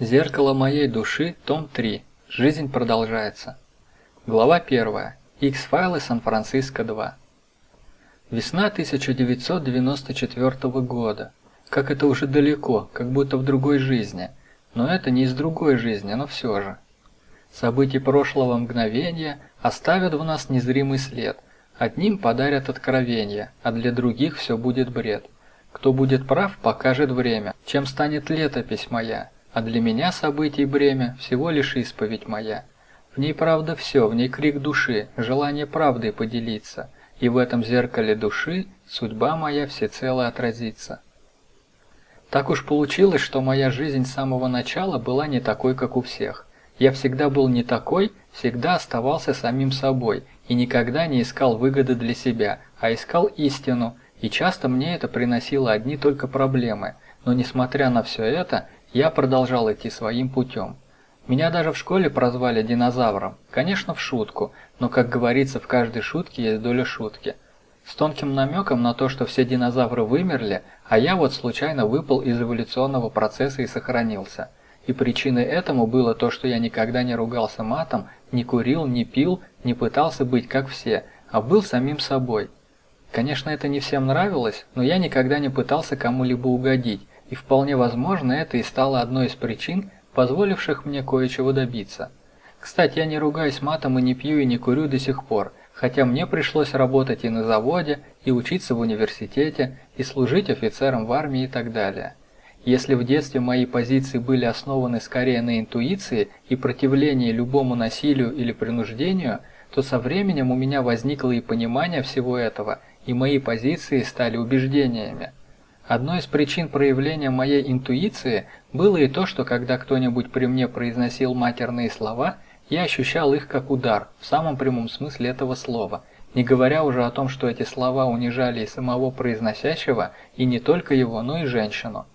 Зеркало моей души, том 3. Жизнь продолжается. Глава 1. X-файлы Сан-Франциско 2. Весна 1994 года. Как это уже далеко, как будто в другой жизни. Но это не из другой жизни, но все же. События прошлого мгновения оставят в нас незримый след. Одним подарят откровение, а для других все будет бред. Кто будет прав, покажет время, чем станет летопись моя – а для меня событий бремя всего лишь исповедь моя. В ней правда все, в ней крик души, желание правдой поделиться, и в этом зеркале души судьба моя всецело отразится. Так уж получилось, что моя жизнь с самого начала была не такой, как у всех. Я всегда был не такой, всегда оставался самим собой и никогда не искал выгоды для себя, а искал истину, и часто мне это приносило одни только проблемы. Но несмотря на все это, я продолжал идти своим путем. Меня даже в школе прозвали динозавром, конечно в шутку, но как говорится в каждой шутке есть доля шутки. С тонким намеком на то, что все динозавры вымерли, а я вот случайно выпал из эволюционного процесса и сохранился. И причиной этому было то, что я никогда не ругался матом, не курил, не пил, не пытался быть как все, а был самим собой. Конечно, это не всем нравилось, но я никогда не пытался кому-либо угодить, и вполне возможно это и стало одной из причин, позволивших мне кое-чего добиться. Кстати, я не ругаюсь матом и не пью и не курю до сих пор, хотя мне пришлось работать и на заводе, и учиться в университете, и служить офицером в армии и так далее. Если в детстве мои позиции были основаны скорее на интуиции и противлении любому насилию или принуждению, то со временем у меня возникло и понимание всего этого, и мои позиции стали убеждениями. Одной из причин проявления моей интуиции было и то, что когда кто-нибудь при мне произносил матерные слова, я ощущал их как удар, в самом прямом смысле этого слова, не говоря уже о том, что эти слова унижали и самого произносящего, и не только его, но и женщину.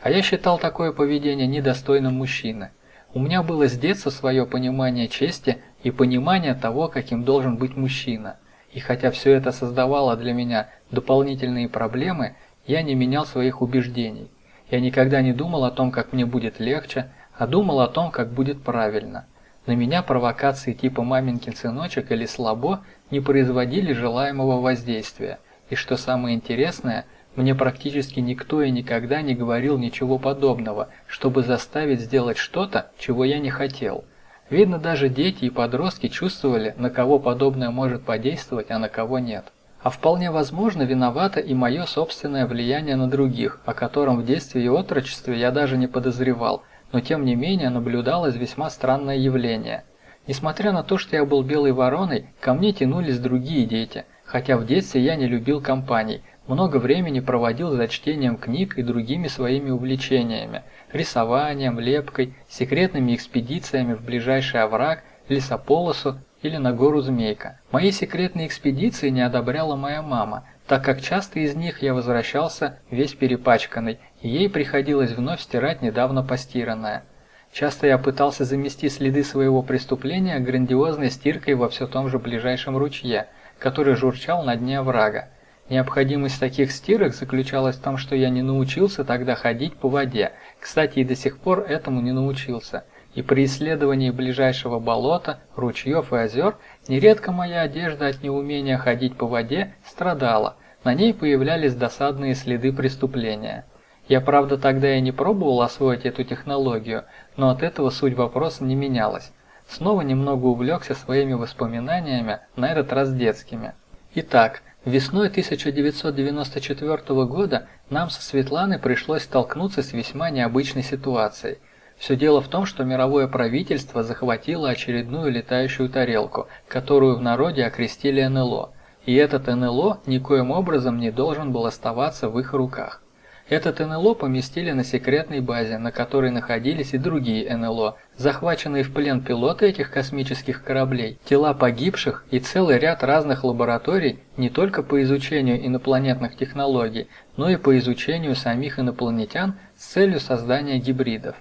А я считал такое поведение недостойным мужчины. У меня было с детства свое понимание чести и понимание того, каким должен быть мужчина. И хотя все это создавало для меня дополнительные проблемы, я не менял своих убеждений. Я никогда не думал о том, как мне будет легче, а думал о том, как будет правильно. На меня провокации типа «маменькин сыночек» или «слабо» не производили желаемого воздействия. И что самое интересное, мне практически никто и никогда не говорил ничего подобного, чтобы заставить сделать что-то, чего я не хотел. Видно, даже дети и подростки чувствовали, на кого подобное может подействовать, а на кого нет. А вполне возможно виновато и мое собственное влияние на других, о котором в детстве и отрочестве я даже не подозревал, но тем не менее наблюдалось весьма странное явление. Несмотря на то, что я был белой вороной, ко мне тянулись другие дети, хотя в детстве я не любил компаний, много времени проводил за чтением книг и другими своими увлечениями, рисованием, лепкой, секретными экспедициями в ближайший овраг, лесополосу или на гору Змейка. Мои секретные экспедиции не одобряла моя мама, так как часто из них я возвращался весь перепачканный, и ей приходилось вновь стирать недавно постиранное. Часто я пытался замести следы своего преступления грандиозной стиркой во все том же ближайшем ручье, который журчал на дне оврага. Необходимость таких стирок заключалась в том, что я не научился тогда ходить по воде, кстати, и до сих пор этому не научился – и при исследовании ближайшего болота, ручьев и озер нередко моя одежда от неумения ходить по воде страдала, на ней появлялись досадные следы преступления. Я, правда, тогда и не пробовал освоить эту технологию, но от этого суть вопроса не менялась. Снова немного увлекся своими воспоминаниями, на этот раз детскими. Итак, весной 1994 года нам со Светланой пришлось столкнуться с весьма необычной ситуацией. Все дело в том, что мировое правительство захватило очередную летающую тарелку, которую в народе окрестили НЛО. И этот НЛО никоим образом не должен был оставаться в их руках. Этот НЛО поместили на секретной базе, на которой находились и другие НЛО, захваченные в плен пилоты этих космических кораблей, тела погибших и целый ряд разных лабораторий не только по изучению инопланетных технологий, но и по изучению самих инопланетян с целью создания гибридов.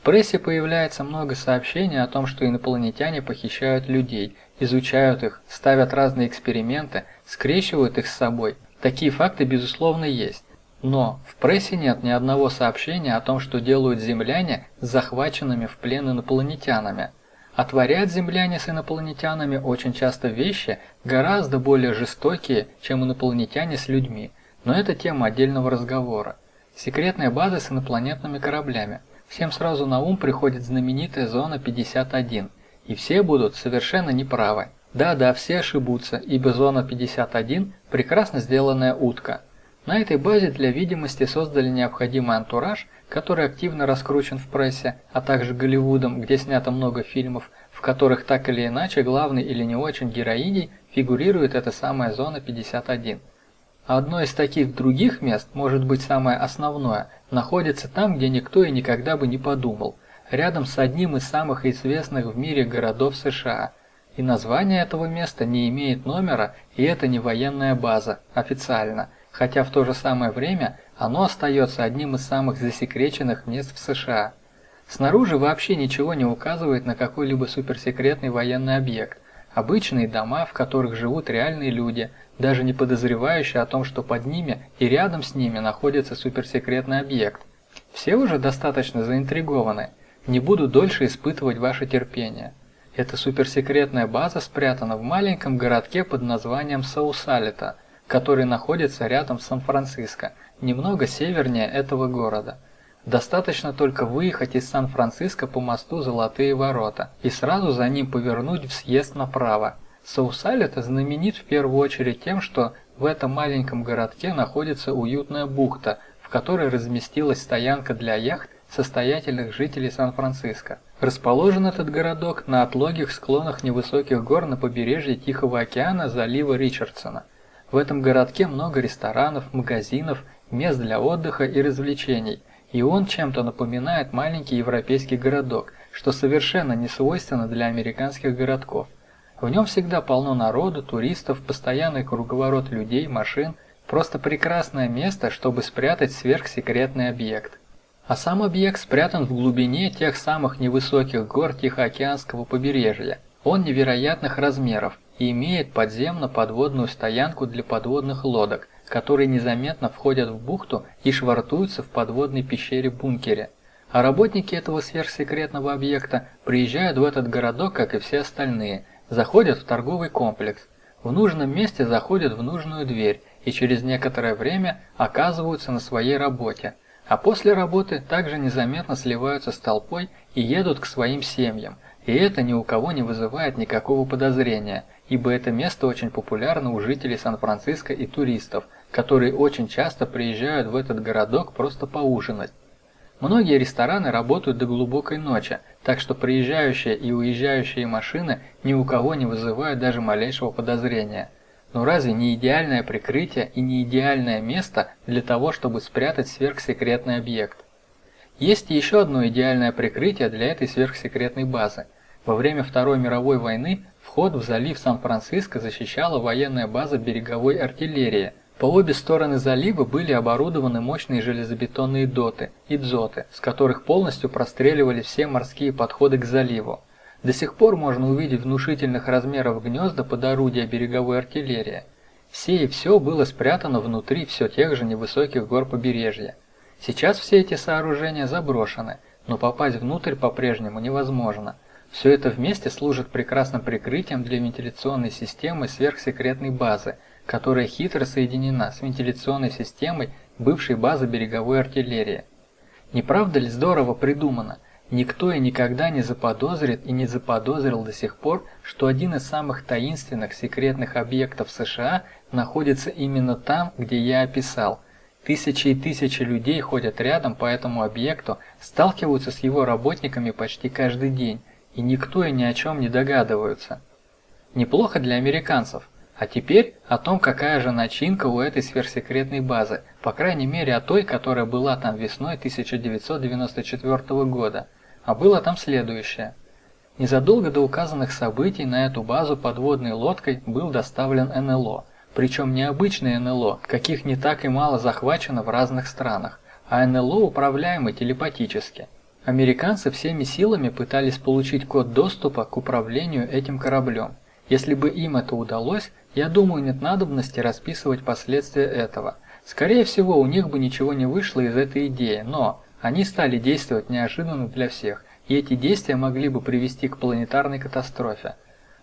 В прессе появляется много сообщений о том, что инопланетяне похищают людей, изучают их, ставят разные эксперименты, скрещивают их с собой. Такие факты безусловно есть. Но в прессе нет ни одного сообщения о том, что делают земляне с захваченными в плен инопланетянами. А земляне с инопланетянами очень часто вещи гораздо более жестокие, чем инопланетяне с людьми. Но это тема отдельного разговора. Секретная база с инопланетными кораблями. Всем сразу на ум приходит знаменитая зона 51. И все будут совершенно неправы. Да-да, все ошибутся, ибо зона 51 – прекрасно сделанная утка – на этой базе для видимости создали необходимый антураж, который активно раскручен в прессе, а также Голливудом, где снято много фильмов, в которых так или иначе главный или не очень героиней фигурирует эта самая зона 51. А одно из таких других мест, может быть самое основное, находится там, где никто и никогда бы не подумал, рядом с одним из самых известных в мире городов США. И название этого места не имеет номера, и это не военная база, официально – хотя в то же самое время оно остается одним из самых засекреченных мест в США. Снаружи вообще ничего не указывает на какой-либо суперсекретный военный объект. Обычные дома, в которых живут реальные люди, даже не подозревающие о том, что под ними и рядом с ними находится суперсекретный объект. Все уже достаточно заинтригованы. Не буду дольше испытывать ваше терпение. Эта суперсекретная база спрятана в маленьком городке под названием Саусалита – который находится рядом с Сан-Франциско, немного севернее этого города. Достаточно только выехать из Сан-Франциско по мосту Золотые ворота и сразу за ним повернуть в съезд направо. Саусалет знаменит в первую очередь тем, что в этом маленьком городке находится уютная бухта, в которой разместилась стоянка для яхт состоятельных жителей Сан-Франциско. Расположен этот городок на отлогих склонах невысоких гор на побережье Тихого океана залива Ричардсона – в этом городке много ресторанов, магазинов, мест для отдыха и развлечений, и он чем-то напоминает маленький европейский городок, что совершенно не свойственно для американских городков. В нем всегда полно народу, туристов, постоянный круговорот людей, машин, просто прекрасное место, чтобы спрятать сверхсекретный объект. А сам объект спрятан в глубине тех самых невысоких гор Тихоокеанского побережья. Он невероятных размеров, и имеет подземно-подводную стоянку для подводных лодок, которые незаметно входят в бухту и швартуются в подводной пещере-бункере. А работники этого сверхсекретного объекта приезжают в этот городок, как и все остальные, заходят в торговый комплекс, в нужном месте заходят в нужную дверь и через некоторое время оказываются на своей работе, а после работы также незаметно сливаются с толпой и едут к своим семьям, и это ни у кого не вызывает никакого подозрения – ибо это место очень популярно у жителей Сан-Франциско и туристов, которые очень часто приезжают в этот городок просто поужинать. Многие рестораны работают до глубокой ночи, так что приезжающие и уезжающие машины ни у кого не вызывают даже малейшего подозрения. Но разве не идеальное прикрытие и не идеальное место для того, чтобы спрятать сверхсекретный объект? Есть еще одно идеальное прикрытие для этой сверхсекретной базы. Во время Второй мировой войны Вход в залив Сан-Франциско защищала военная база береговой артиллерии. По обе стороны залива были оборудованы мощные железобетонные доты и дзоты, с которых полностью простреливали все морские подходы к заливу. До сих пор можно увидеть внушительных размеров гнезда под орудия береговой артиллерии. Все и все было спрятано внутри все тех же невысоких гор побережья. Сейчас все эти сооружения заброшены, но попасть внутрь по-прежнему невозможно – все это вместе служит прекрасным прикрытием для вентиляционной системы сверхсекретной базы, которая хитро соединена с вентиляционной системой бывшей базы береговой артиллерии. Не правда ли здорово придумано? Никто и никогда не заподозрит и не заподозрил до сих пор, что один из самых таинственных секретных объектов США находится именно там, где я описал. Тысячи и тысячи людей ходят рядом по этому объекту, сталкиваются с его работниками почти каждый день, и никто и ни о чем не догадываются. Неплохо для американцев. А теперь о том, какая же начинка у этой сверхсекретной базы, по крайней мере о той, которая была там весной 1994 года. А было там следующее. Незадолго до указанных событий на эту базу подводной лодкой был доставлен НЛО. Причем не обычный НЛО, каких не так и мало захвачено в разных странах, а НЛО управляемый телепатически – Американцы всеми силами пытались получить код доступа к управлению этим кораблем. Если бы им это удалось, я думаю, нет надобности расписывать последствия этого. Скорее всего, у них бы ничего не вышло из этой идеи, но они стали действовать неожиданно для всех, и эти действия могли бы привести к планетарной катастрофе.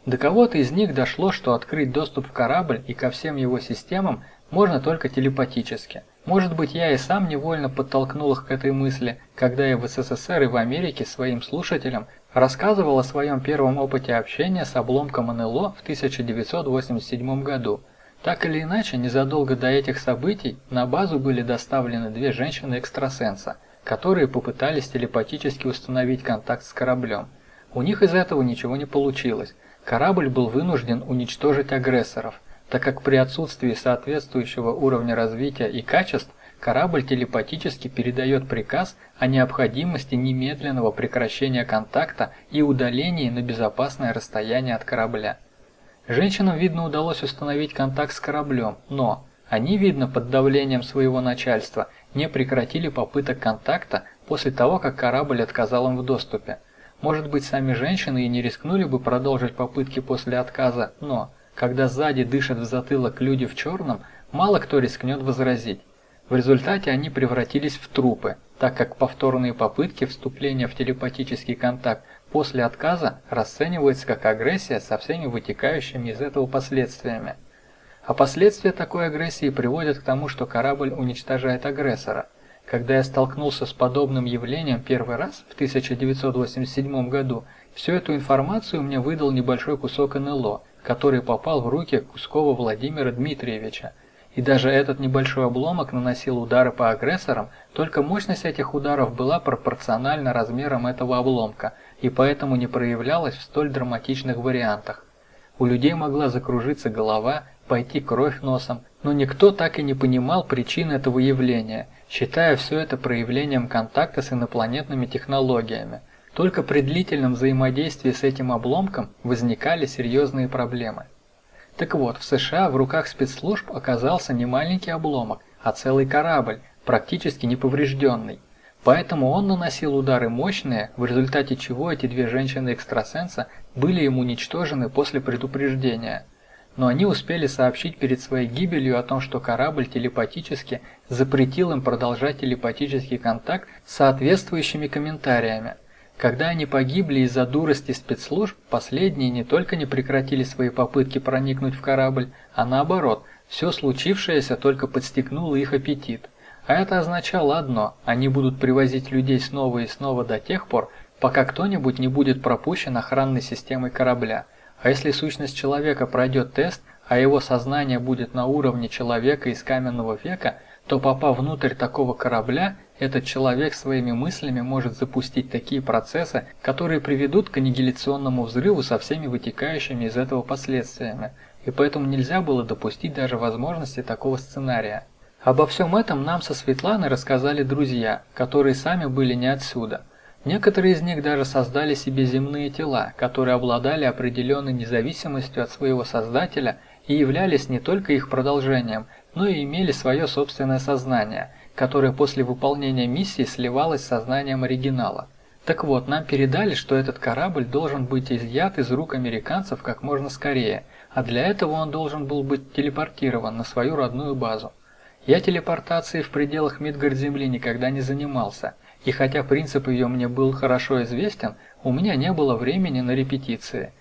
До кого-то из них дошло, что открыть доступ в корабль и ко всем его системам можно только телепатически. Может быть, я и сам невольно подтолкнул их к этой мысли, когда я в СССР и в Америке своим слушателям рассказывал о своем первом опыте общения с обломком НЛО в 1987 году. Так или иначе, незадолго до этих событий на базу были доставлены две женщины-экстрасенса, которые попытались телепатически установить контакт с кораблем. У них из этого ничего не получилось. Корабль был вынужден уничтожить агрессоров, так как при отсутствии соответствующего уровня развития и качеств корабль телепатически передает приказ о необходимости немедленного прекращения контакта и удалении на безопасное расстояние от корабля. Женщинам, видно, удалось установить контакт с кораблем, но они, видно, под давлением своего начальства не прекратили попыток контакта после того, как корабль отказал им в доступе. Может быть, сами женщины и не рискнули бы продолжить попытки после отказа, но, когда сзади дышат в затылок люди в черном, мало кто рискнет возразить. В результате они превратились в трупы, так как повторные попытки вступления в телепатический контакт после отказа расценивается как агрессия со всеми вытекающими из этого последствиями. А последствия такой агрессии приводят к тому, что корабль уничтожает агрессора. Когда я столкнулся с подобным явлением первый раз в 1987 году, всю эту информацию мне выдал небольшой кусок НЛО, который попал в руки Кускова Владимира Дмитриевича. И даже этот небольшой обломок наносил удары по агрессорам, только мощность этих ударов была пропорциональна размерам этого обломка – и поэтому не проявлялась в столь драматичных вариантах. У людей могла закружиться голова, пойти кровь носом, но никто так и не понимал причин этого явления, считая все это проявлением контакта с инопланетными технологиями. Только при длительном взаимодействии с этим обломком возникали серьезные проблемы. Так вот, в США в руках спецслужб оказался не маленький обломок, а целый корабль, практически неповрежденный. Поэтому он наносил удары мощные, в результате чего эти две женщины-экстрасенса были ему уничтожены после предупреждения. Но они успели сообщить перед своей гибелью о том, что корабль телепатически запретил им продолжать телепатический контакт с соответствующими комментариями. Когда они погибли из-за дурости спецслужб, последние не только не прекратили свои попытки проникнуть в корабль, а наоборот, все случившееся только подстегнуло их аппетит. А это означало одно – они будут привозить людей снова и снова до тех пор, пока кто-нибудь не будет пропущен охранной системой корабля. А если сущность человека пройдет тест, а его сознание будет на уровне человека из каменного века, то попав внутрь такого корабля, этот человек своими мыслями может запустить такие процессы, которые приведут к аннигиляционному взрыву со всеми вытекающими из этого последствиями. И поэтому нельзя было допустить даже возможности такого сценария. Обо всем этом нам со Светланой рассказали друзья, которые сами были не отсюда. Некоторые из них даже создали себе земные тела, которые обладали определенной независимостью от своего создателя и являлись не только их продолжением, но и имели свое собственное сознание, которое после выполнения миссии сливалось с сознанием оригинала. Так вот, нам передали, что этот корабль должен быть изъят из рук американцев как можно скорее, а для этого он должен был быть телепортирован на свою родную базу. Я телепортацией в пределах Мидгард-Земли никогда не занимался, и хотя принцип ее мне был хорошо известен, у меня не было времени на репетиции.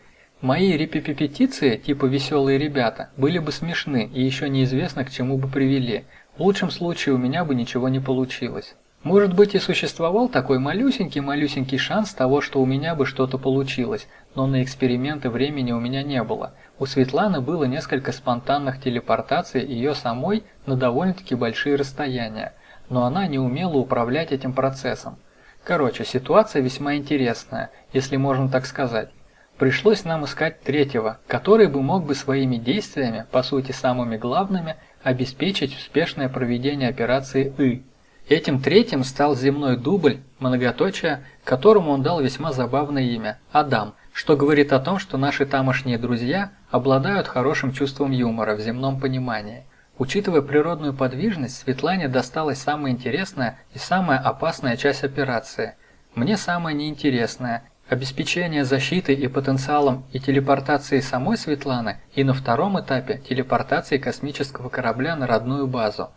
Мои репетиции, типа «веселые ребята», были бы смешны и еще неизвестно к чему бы привели. В лучшем случае у меня бы ничего не получилось. Может быть и существовал такой малюсенький-малюсенький шанс того, что у меня бы что-то получилось, но на эксперименты времени у меня не было – у Светланы было несколько спонтанных телепортаций ее самой на довольно-таки большие расстояния, но она не умела управлять этим процессом. Короче, ситуация весьма интересная, если можно так сказать. Пришлось нам искать третьего, который бы мог бы своими действиями, по сути самыми главными, обеспечить успешное проведение операции «И». Этим третьим стал земной дубль, многоточие, которому он дал весьма забавное имя – Адам – что говорит о том, что наши тамошние друзья обладают хорошим чувством юмора в земном понимании. Учитывая природную подвижность, Светлане досталась самая интересная и самая опасная часть операции. Мне самая неинтересная – обеспечение защиты и потенциалом и телепортации самой Светланы и на втором этапе телепортации космического корабля на родную базу.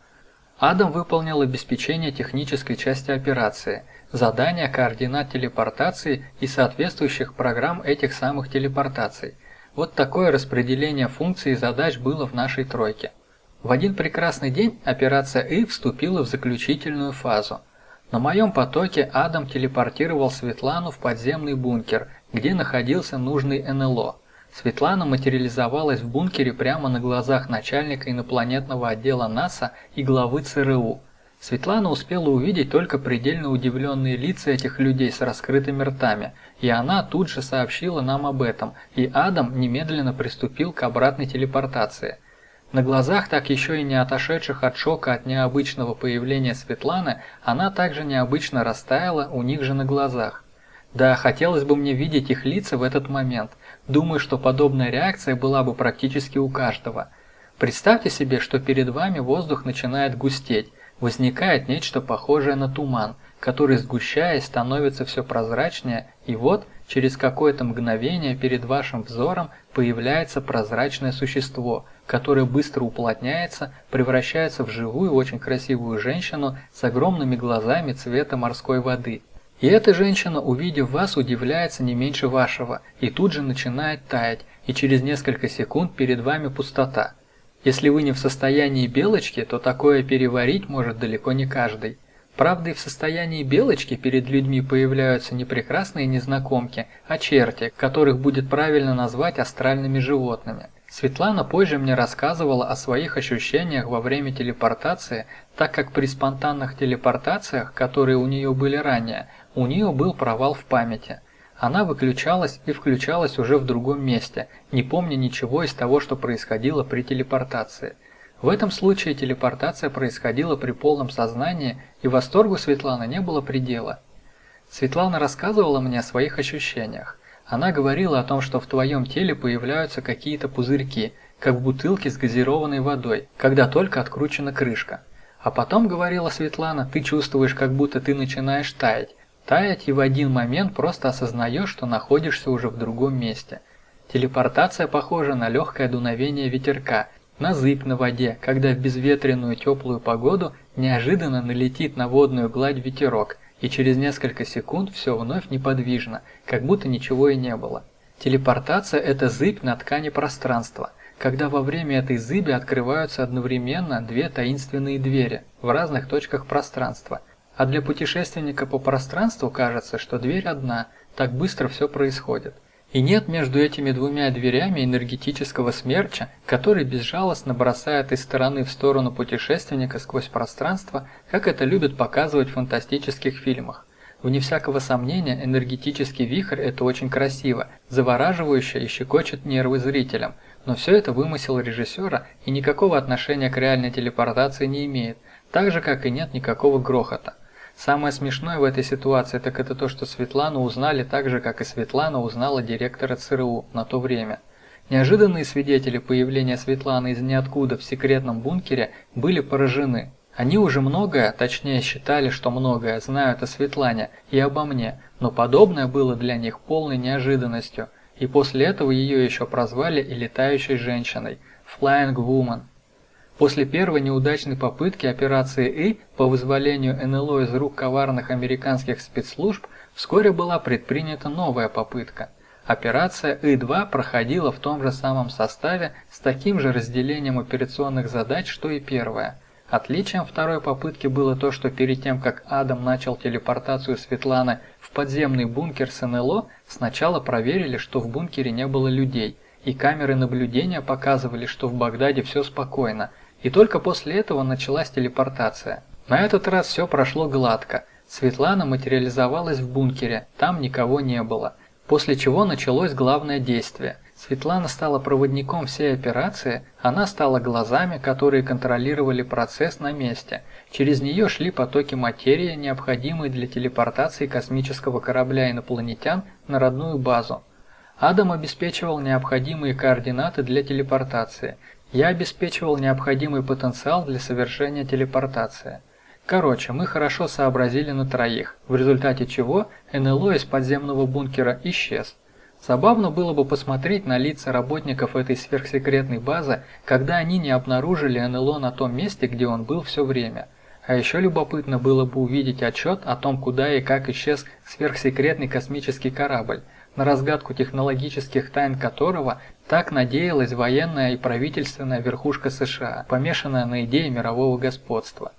Адам выполнил обеспечение технической части операции, задание координат телепортации и соответствующих программ этих самых телепортаций. Вот такое распределение функций и задач было в нашей тройке. В один прекрасный день операция И вступила в заключительную фазу. На моем потоке Адам телепортировал Светлану в подземный бункер, где находился нужный НЛО. Светлана материализовалась в бункере прямо на глазах начальника инопланетного отдела НАСА и главы ЦРУ. Светлана успела увидеть только предельно удивленные лица этих людей с раскрытыми ртами, и она тут же сообщила нам об этом, и Адам немедленно приступил к обратной телепортации. На глазах так еще и не отошедших от шока от необычного появления Светланы, она также необычно растаяла у них же на глазах. Да, хотелось бы мне видеть их лица в этот момент. Думаю, что подобная реакция была бы практически у каждого. Представьте себе, что перед вами воздух начинает густеть, возникает нечто похожее на туман, который, сгущаясь, становится все прозрачнее, и вот, через какое-то мгновение перед вашим взором появляется прозрачное существо, которое быстро уплотняется, превращается в живую, очень красивую женщину с огромными глазами цвета морской воды – и эта женщина, увидев вас, удивляется не меньше вашего, и тут же начинает таять, и через несколько секунд перед вами пустота. Если вы не в состоянии белочки, то такое переварить может далеко не каждый. Правда, и в состоянии белочки перед людьми появляются не прекрасные незнакомки, а черти, которых будет правильно назвать астральными животными. Светлана позже мне рассказывала о своих ощущениях во время телепортации, так как при спонтанных телепортациях, которые у нее были ранее, у нее был провал в памяти. Она выключалась и включалась уже в другом месте, не помня ничего из того, что происходило при телепортации. В этом случае телепортация происходила при полном сознании, и восторгу Светланы не было предела. Светлана рассказывала мне о своих ощущениях. Она говорила о том, что в твоем теле появляются какие-то пузырьки, как в бутылке с газированной водой, когда только откручена крышка. А потом, говорила Светлана, ты чувствуешь, как будто ты начинаешь таять, таять и в один момент просто осознаешь, что находишься уже в другом месте. Телепортация похожа на легкое дуновение ветерка, на зыбь на воде, когда в безветренную теплую погоду неожиданно налетит на водную гладь ветерок, и через несколько секунд все вновь неподвижно, как будто ничего и не было. Телепортация – это зыбь на ткани пространства, когда во время этой зыби открываются одновременно две таинственные двери в разных точках пространства – а для путешественника по пространству кажется, что дверь одна, так быстро все происходит. И нет между этими двумя дверями энергетического смерча, который безжалостно бросает из стороны в сторону путешественника сквозь пространство, как это любят показывать в фантастических фильмах. Вне всякого сомнения, энергетический вихрь – это очень красиво, завораживающе и щекочет нервы зрителям, но все это вымысел режиссера и никакого отношения к реальной телепортации не имеет, так же, как и нет никакого грохота. Самое смешное в этой ситуации так это то, что Светлану узнали так же, как и Светлана узнала директора ЦРУ на то время. Неожиданные свидетели появления Светланы из ниоткуда в секретном бункере были поражены. Они уже многое, точнее считали, что многое, знают о Светлане и обо мне, но подобное было для них полной неожиданностью, и после этого ее еще прозвали и летающей женщиной – Flying Woman. После первой неудачной попытки операции «И» по вызволению НЛО из рук коварных американских спецслужб вскоре была предпринята новая попытка. Операция И-2 проходила в том же самом составе с таким же разделением операционных задач, что и первая. Отличием второй попытки было то, что перед тем, как Адам начал телепортацию Светланы в подземный бункер с НЛО, сначала проверили, что в бункере не было людей, и камеры наблюдения показывали, что в Багдаде все спокойно, и только после этого началась телепортация. На этот раз все прошло гладко. Светлана материализовалась в бункере, там никого не было. После чего началось главное действие. Светлана стала проводником всей операции, она стала глазами, которые контролировали процесс на месте. Через нее шли потоки материи, необходимые для телепортации космического корабля инопланетян на родную базу. Адам обеспечивал необходимые координаты для телепортации – я обеспечивал необходимый потенциал для совершения телепортации. Короче, мы хорошо сообразили на троих, в результате чего НЛО из подземного бункера исчез. Забавно было бы посмотреть на лица работников этой сверхсекретной базы, когда они не обнаружили НЛО на том месте, где он был все время – А еще любопытно было бы увидеть отчет о том, куда и как исчез сверхсекретный космический корабль, на разгадку технологических тайн которого так надеялась военная и правительственная верхушка США, помешанная на идее мирового господства.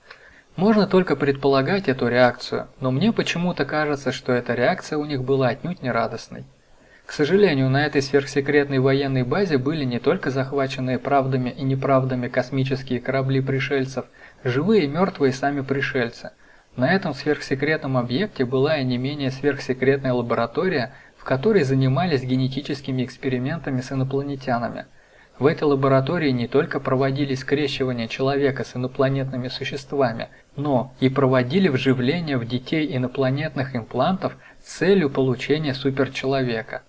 Можно только предполагать эту реакцию, но мне почему-то кажется, что эта реакция у них была отнюдь не радостной. К сожалению, на этой сверхсекретной военной базе были не только захваченные правдами и неправдами космические корабли пришельцев, живые и мертвые сами пришельцы. На этом сверхсекретном объекте была и не менее сверхсекретная лаборатория, в которой занимались генетическими экспериментами с инопланетянами. В этой лаборатории не только проводили скрещивание человека с инопланетными существами, но и проводили вживление в детей инопланетных имплантов с целью получения суперчеловека.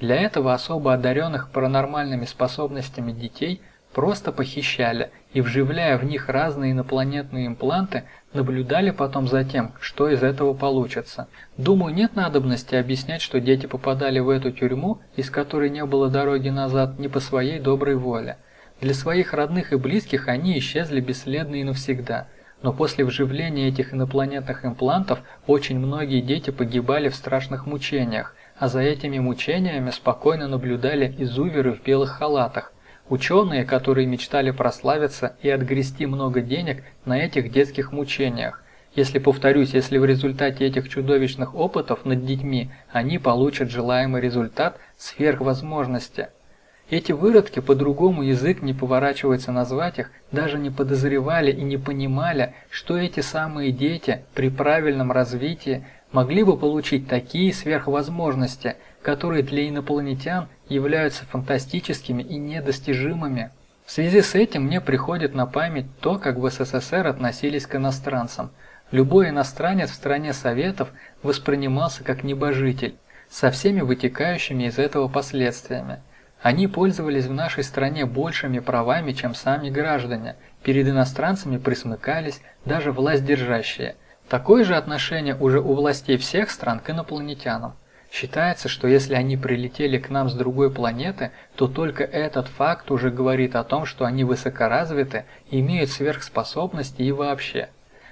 Для этого особо одаренных паранормальными способностями детей просто похищали и, вживляя в них разные инопланетные импланты, наблюдали потом за тем, что из этого получится. Думаю, нет надобности объяснять, что дети попадали в эту тюрьму, из которой не было дороги назад, не по своей доброй воле. Для своих родных и близких они исчезли бесследно и навсегда. Но после вживления этих инопланетных имплантов очень многие дети погибали в страшных мучениях, а за этими мучениями спокойно наблюдали изуверы в белых халатах, ученые, которые мечтали прославиться и отгрести много денег на этих детских мучениях. Если, повторюсь, если в результате этих чудовищных опытов над детьми они получат желаемый результат сверхвозможности. Эти выродки, по-другому язык не поворачивается назвать их, даже не подозревали и не понимали, что эти самые дети при правильном развитии могли бы получить такие сверхвозможности, которые для инопланетян являются фантастическими и недостижимыми. В связи с этим мне приходит на память то, как в СССР относились к иностранцам. Любой иностранец в стране Советов воспринимался как небожитель, со всеми вытекающими из этого последствиями. Они пользовались в нашей стране большими правами, чем сами граждане, перед иностранцами присмыкались даже власть держащие – Такое же отношение уже у властей всех стран к инопланетянам. Считается, что если они прилетели к нам с другой планеты, то только этот факт уже говорит о том, что они высокоразвиты, имеют сверхспособности и вообще.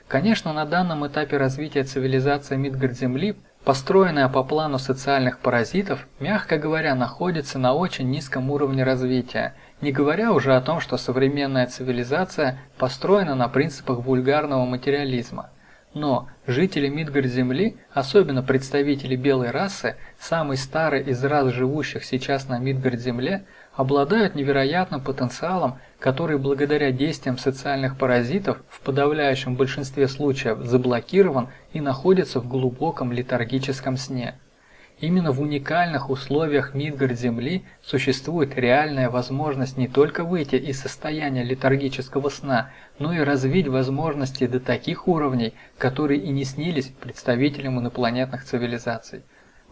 Конечно, на данном этапе развития цивилизации Мидгард-Земли, построенная по плану социальных паразитов, мягко говоря, находится на очень низком уровне развития, не говоря уже о том, что современная цивилизация построена на принципах вульгарного материализма – но жители Мидгард-Земли, особенно представители белой расы, самой старой из рас живущих сейчас на Мидгард-Земле, обладают невероятным потенциалом, который благодаря действиям социальных паразитов в подавляющем большинстве случаев заблокирован и находится в глубоком летаргическом сне. Именно в уникальных условиях Мидгард-Земли существует реальная возможность не только выйти из состояния летаргического сна, но и развить возможности до таких уровней, которые и не снились представителям инопланетных цивилизаций.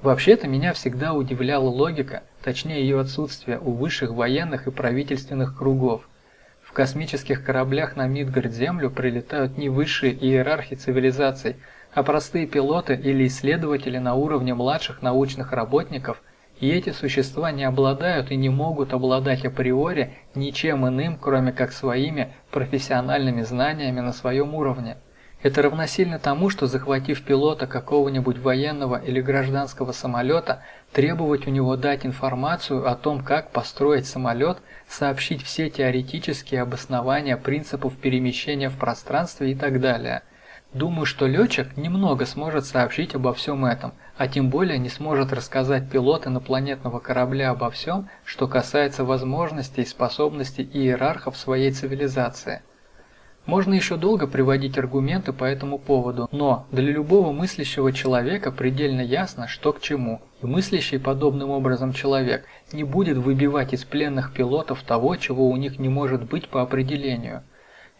Вообще-то меня всегда удивляла логика, точнее ее отсутствие у высших военных и правительственных кругов. В космических кораблях на Мидгард-Землю прилетают не высшие иерархи цивилизаций – а простые пилоты или исследователи на уровне младших научных работников, и эти существа не обладают и не могут обладать априори ничем иным, кроме как своими профессиональными знаниями на своем уровне. Это равносильно тому, что захватив пилота какого-нибудь военного или гражданского самолета, требовать у него дать информацию о том, как построить самолет, сообщить все теоретические обоснования принципов перемещения в пространстве и так далее – Думаю, что летчик немного сможет сообщить обо всем этом, а тем более не сможет рассказать пилот инопланетного корабля обо всем, что касается возможностей и способностей иерархов своей цивилизации. Можно еще долго приводить аргументы по этому поводу, но для любого мыслящего человека предельно ясно, что к чему, и мыслящий подобным образом человек не будет выбивать из пленных пилотов того, чего у них не может быть по определению –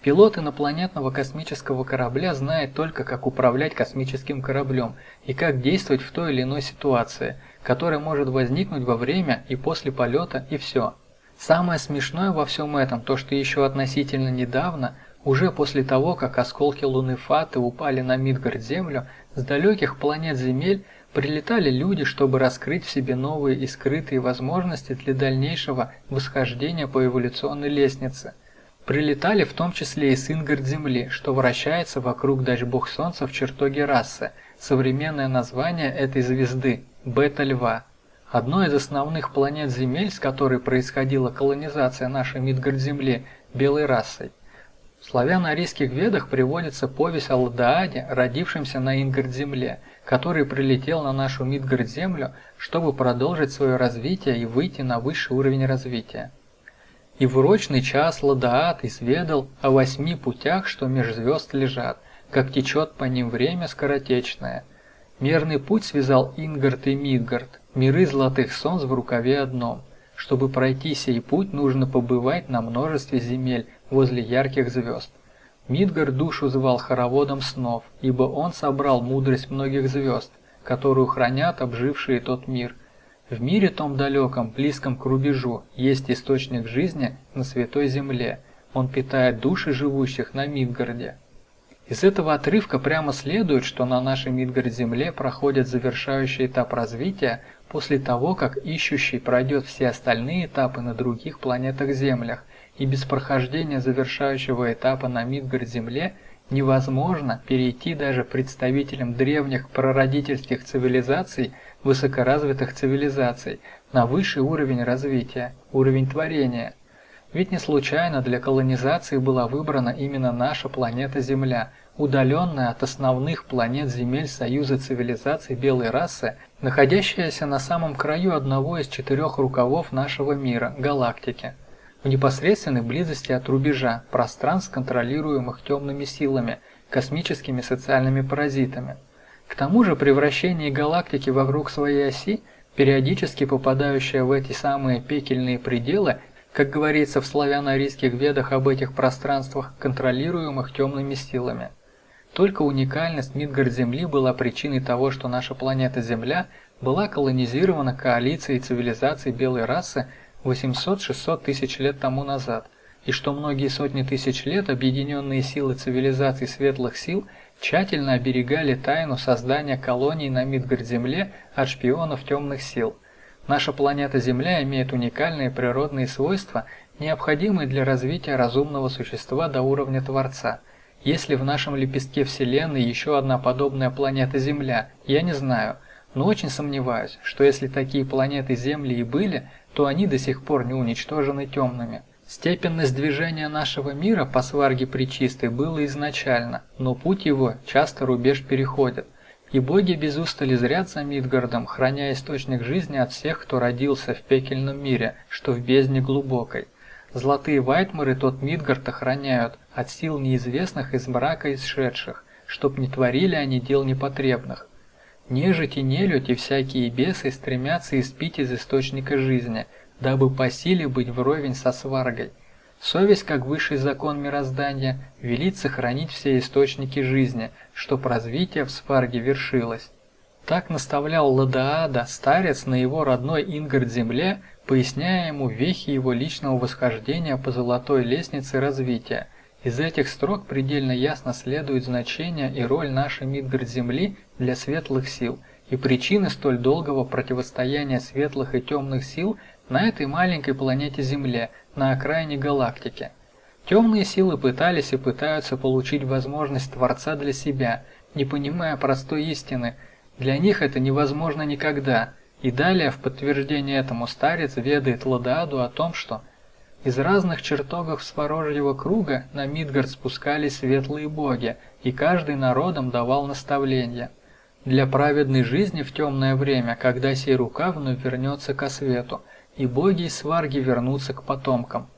Пилот инопланетного космического корабля знает только, как управлять космическим кораблем и как действовать в той или иной ситуации, которая может возникнуть во время и после полета, и все. Самое смешное во всем этом то, что еще относительно недавно, уже после того, как осколки Луны Фаты упали на Мидгард-Землю, с далеких планет Земель прилетали люди, чтобы раскрыть в себе новые и скрытые возможности для дальнейшего восхождения по эволюционной лестнице – Прилетали в том числе и Сингард Земли, что вращается вокруг дач-бог Солнца в чертоге расы, современное название этой звезды – Бета-Льва. Одной из основных планет Земель, с которой происходила колонизация нашей Мидгард-Земли белой расой. В славяно-арийских ведах приводится повесть о Ладааде, родившемся на Ингард-Земле, который прилетел на нашу Мидгард-Землю, чтобы продолжить свое развитие и выйти на высший уровень развития. И в урочный час Ладаат изведал о восьми путях, что меж звезд лежат, как течет по ним время скоротечное. Мерный путь связал Ингард и Мидгард, миры золотых солнц в рукаве одном. Чтобы пройти сей путь, нужно побывать на множестве земель возле ярких звезд. Мидгард душу звал хороводом снов, ибо он собрал мудрость многих звезд, которую хранят обжившие тот мир – в мире том далеком, близком к рубежу, есть источник жизни на Святой Земле. Он питает души живущих на Мидгарде. Из этого отрывка прямо следует, что на нашей Мидгард-Земле проходит завершающий этап развития после того, как ищущий пройдет все остальные этапы на других планетах-Землях, и без прохождения завершающего этапа на Мидгард-Земле невозможно перейти даже представителям древних прародительских цивилизаций – высокоразвитых цивилизаций на высший уровень развития, уровень творения. Ведь не случайно для колонизации была выбрана именно наша планета Земля, удаленная от основных планет земель Союза цивилизаций белой расы, находящаяся на самом краю одного из четырех рукавов нашего мира, галактики, в непосредственной близости от рубежа пространств, контролируемых темными силами, космическими социальными паразитами – к тому же при вращении галактики вокруг своей оси, периодически попадающая в эти самые пекельные пределы, как говорится в славяно-арийских ведах об этих пространствах, контролируемых темными силами. Только уникальность Мидгард-Земли была причиной того, что наша планета Земля была колонизирована коалицией цивилизаций белой расы 800-600 тысяч лет тому назад, и что многие сотни тысяч лет объединенные силы цивилизаций светлых сил – тщательно оберегали тайну создания колоний на Мидгард-Земле от шпионов темных сил. Наша планета Земля имеет уникальные природные свойства, необходимые для развития разумного существа до уровня Творца. Есть ли в нашем лепестке Вселенной еще одна подобная планета Земля, я не знаю, но очень сомневаюсь, что если такие планеты Земли и были, то они до сих пор не уничтожены темными. Степенность движения нашего мира по сварге причистой было изначально, но путь его часто рубеж переходит, и боги без устали зрят за Мидгардом, храня источник жизни от всех, кто родился в пекельном мире, что в бездне глубокой. Золотые вайтмары тот Мидгард охраняют от сил неизвестных из мрака исшедших, чтоб не творили они дел непотребных. Нежить и нелюдь и всякие бесы стремятся испить из источника жизни – дабы по силе быть вровень со сваргой. Совесть, как высший закон мироздания, велит сохранить все источники жизни, чтоб развитие в сварге вершилось. Так наставлял Ладаада, старец на его родной Ингард-земле, поясняя ему вехи его личного восхождения по золотой лестнице развития. Из этих строк предельно ясно следует значение и роль нашей Мидгард-земли для светлых сил, и причины столь долгого противостояния светлых и темных сил на этой маленькой планете Земля, на окраине галактики. Темные силы пытались и пытаются получить возможность Творца для себя, не понимая простой истины. Для них это невозможно никогда. И далее в подтверждение этому старец ведает Ладааду о том, что из разных чертогов Сварожьего круга на Мидгард спускались светлые боги, и каждый народом давал наставления. Для праведной жизни в темное время, когда сей рука вновь вернется ко свету – и боги и сварги вернутся к потомкам.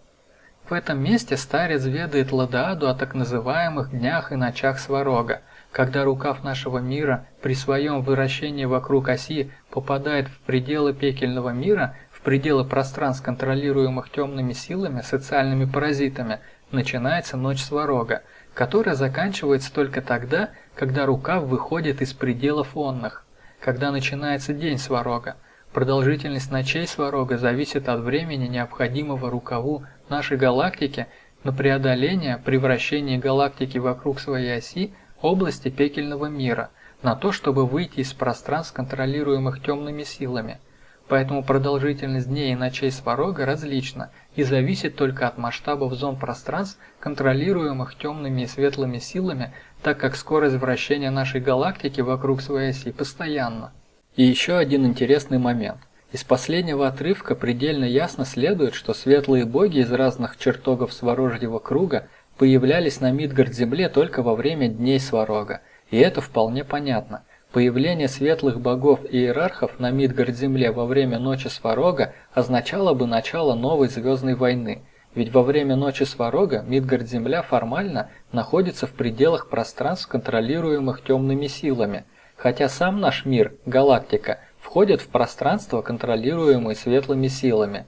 В этом месте старец ведает Ладааду о так называемых днях и ночах Сварога, когда рукав нашего мира при своем вращении вокруг оси попадает в пределы пекельного мира, в пределы пространств, контролируемых темными силами, социальными паразитами, начинается ночь Сварога, которая заканчивается только тогда, когда рукав выходит из пределов онных, когда начинается день Сварога, Продолжительность ночей Сварога зависит от времени, необходимого рукаву нашей галактики на преодоление при вращении галактики вокруг своей оси области пекельного мира, на то, чтобы выйти из пространств, контролируемых темными силами. поэтому продолжительность дней и ночей Сварога различна и зависит только от масштабов зон пространств, контролируемых темными и светлыми силами, так как скорость вращения нашей галактики вокруг своей оси постоянна. И еще один интересный момент. Из последнего отрывка предельно ясно следует, что светлые боги из разных чертогов Сварожьего круга появлялись на Мидгард-Земле только во время дней Сварога, и это вполне понятно. Появление светлых богов и иерархов на Мидгард-Земле во время Ночи Сварога означало бы начало новой звездной войны, ведь во время Ночи Сварога Мидгард-Земля формально находится в пределах пространств, контролируемых темными силами, хотя сам наш мир, галактика – входят в пространство, контролируемое светлыми силами.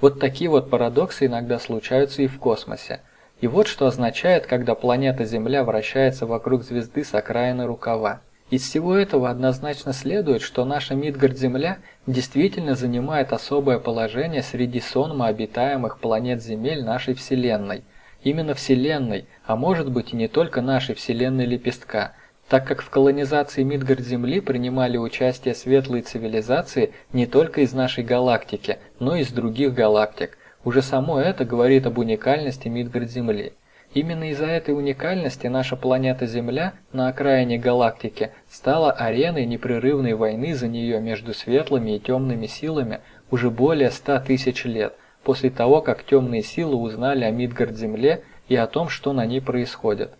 Вот такие вот парадоксы иногда случаются и в космосе. И вот что означает, когда планета Земля вращается вокруг звезды с окраины рукава. Из всего этого однозначно следует, что наша Мидгард-Земля действительно занимает особое положение среди сонма обитаемых планет Земель нашей Вселенной. Именно Вселенной, а может быть и не только нашей Вселенной Лепестка – так как в колонизации Мидгард-Земли принимали участие светлые цивилизации не только из нашей галактики, но и из других галактик. Уже само это говорит об уникальности Мидгард-Земли. Именно из-за этой уникальности наша планета Земля на окраине галактики стала ареной непрерывной войны за нее между светлыми и темными силами уже более 100 тысяч лет, после того, как темные силы узнали о Мидгард-Земле и о том, что на ней происходит.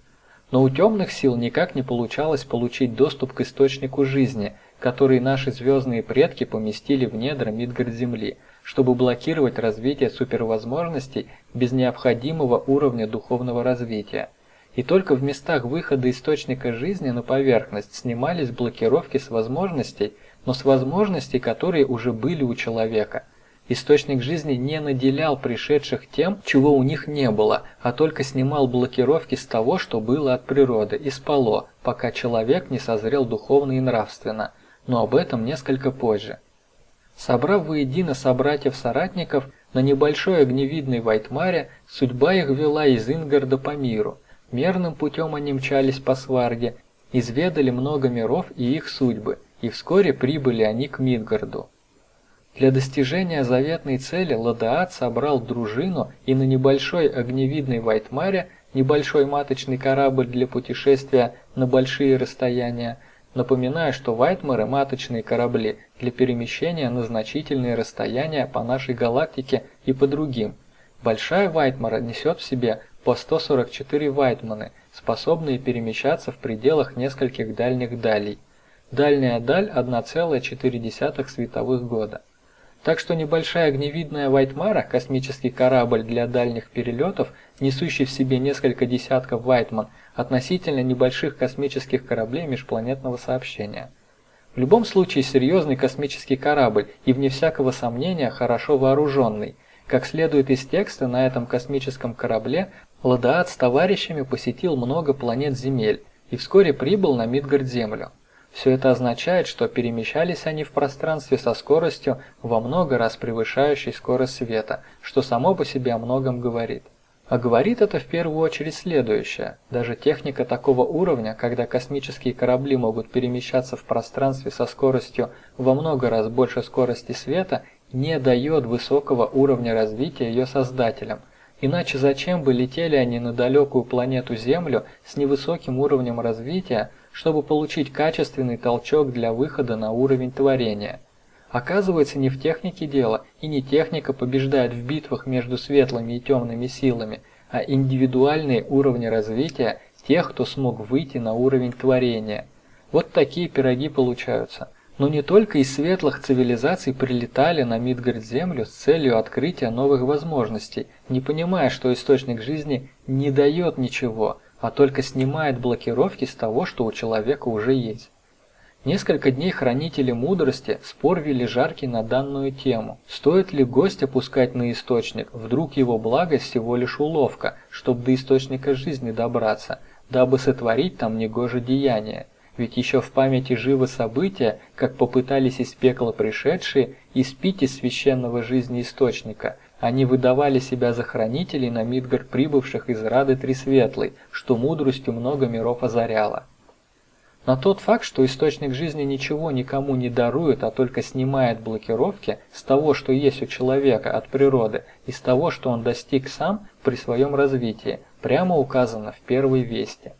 Но у темных сил никак не получалось получить доступ к источнику жизни, который наши звездные предки поместили в недра Мидгард-Земли, чтобы блокировать развитие супервозможностей без необходимого уровня духовного развития. И только в местах выхода источника жизни на поверхность снимались блокировки с возможностей, но с возможностей, которые уже были у человека – Источник жизни не наделял пришедших тем, чего у них не было, а только снимал блокировки с того, что было от природы, и спало, пока человек не созрел духовно и нравственно, но об этом несколько позже. Собрав воедино собратьев-соратников на небольшой огневидной Вайтмаре, судьба их вела из Ингарда по миру. Мерным путем они мчались по Сварге, изведали много миров и их судьбы, и вскоре прибыли они к Мидгарду. Для достижения заветной цели Ладаат собрал дружину и на небольшой огневидной Вайтмаре, небольшой маточный корабль для путешествия на большие расстояния, напоминаю, что Вайтмары – маточные корабли для перемещения на значительные расстояния по нашей галактике и по другим. Большая Вайтмара несет в себе по 144 Вайтманы, способные перемещаться в пределах нескольких дальних далей. Дальняя даль 1,4 световых года. Так что небольшая огневидная Вайтмара, космический корабль для дальних перелетов, несущий в себе несколько десятков Вайтман, относительно небольших космических кораблей межпланетного сообщения. В любом случае серьезный космический корабль и вне всякого сомнения хорошо вооруженный. Как следует из текста, на этом космическом корабле Ладаат с товарищами посетил много планет Земель и вскоре прибыл на Мидгард-Землю. Все это означает, что перемещались они в пространстве со скоростью во много раз превышающей скорость света, что само по себе о многом говорит. А говорит это в первую очередь следующее. Даже техника такого уровня, когда космические корабли могут перемещаться в пространстве со скоростью во много раз больше скорости света, не дает высокого уровня развития ее создателям. Иначе зачем бы летели они на далекую планету Землю с невысоким уровнем развития, чтобы получить качественный толчок для выхода на уровень творения. Оказывается, не в технике дело, и не техника побеждает в битвах между светлыми и темными силами, а индивидуальные уровни развития тех, кто смог выйти на уровень творения. Вот такие пироги получаются. Но не только из светлых цивилизаций прилетали на Мидгард-Землю с целью открытия новых возможностей, не понимая, что источник жизни не дает ничего – а только снимает блокировки с того, что у человека уже есть. Несколько дней хранители мудрости спор вели жаркий на данную тему. Стоит ли гость опускать на источник, вдруг его благость всего лишь уловка, чтобы до источника жизни добраться, дабы сотворить там негоже деяние. Ведь еще в памяти живы события, как попытались из пекла пришедшие испить из священного жизни источника – они выдавали себя за хранителей на Мидгард прибывших из Рады Тресветлой, что мудростью много миров озаряло. На тот факт, что источник жизни ничего никому не дарует, а только снимает блокировки с того, что есть у человека от природы, и с того, что он достиг сам при своем развитии, прямо указано в первой вести.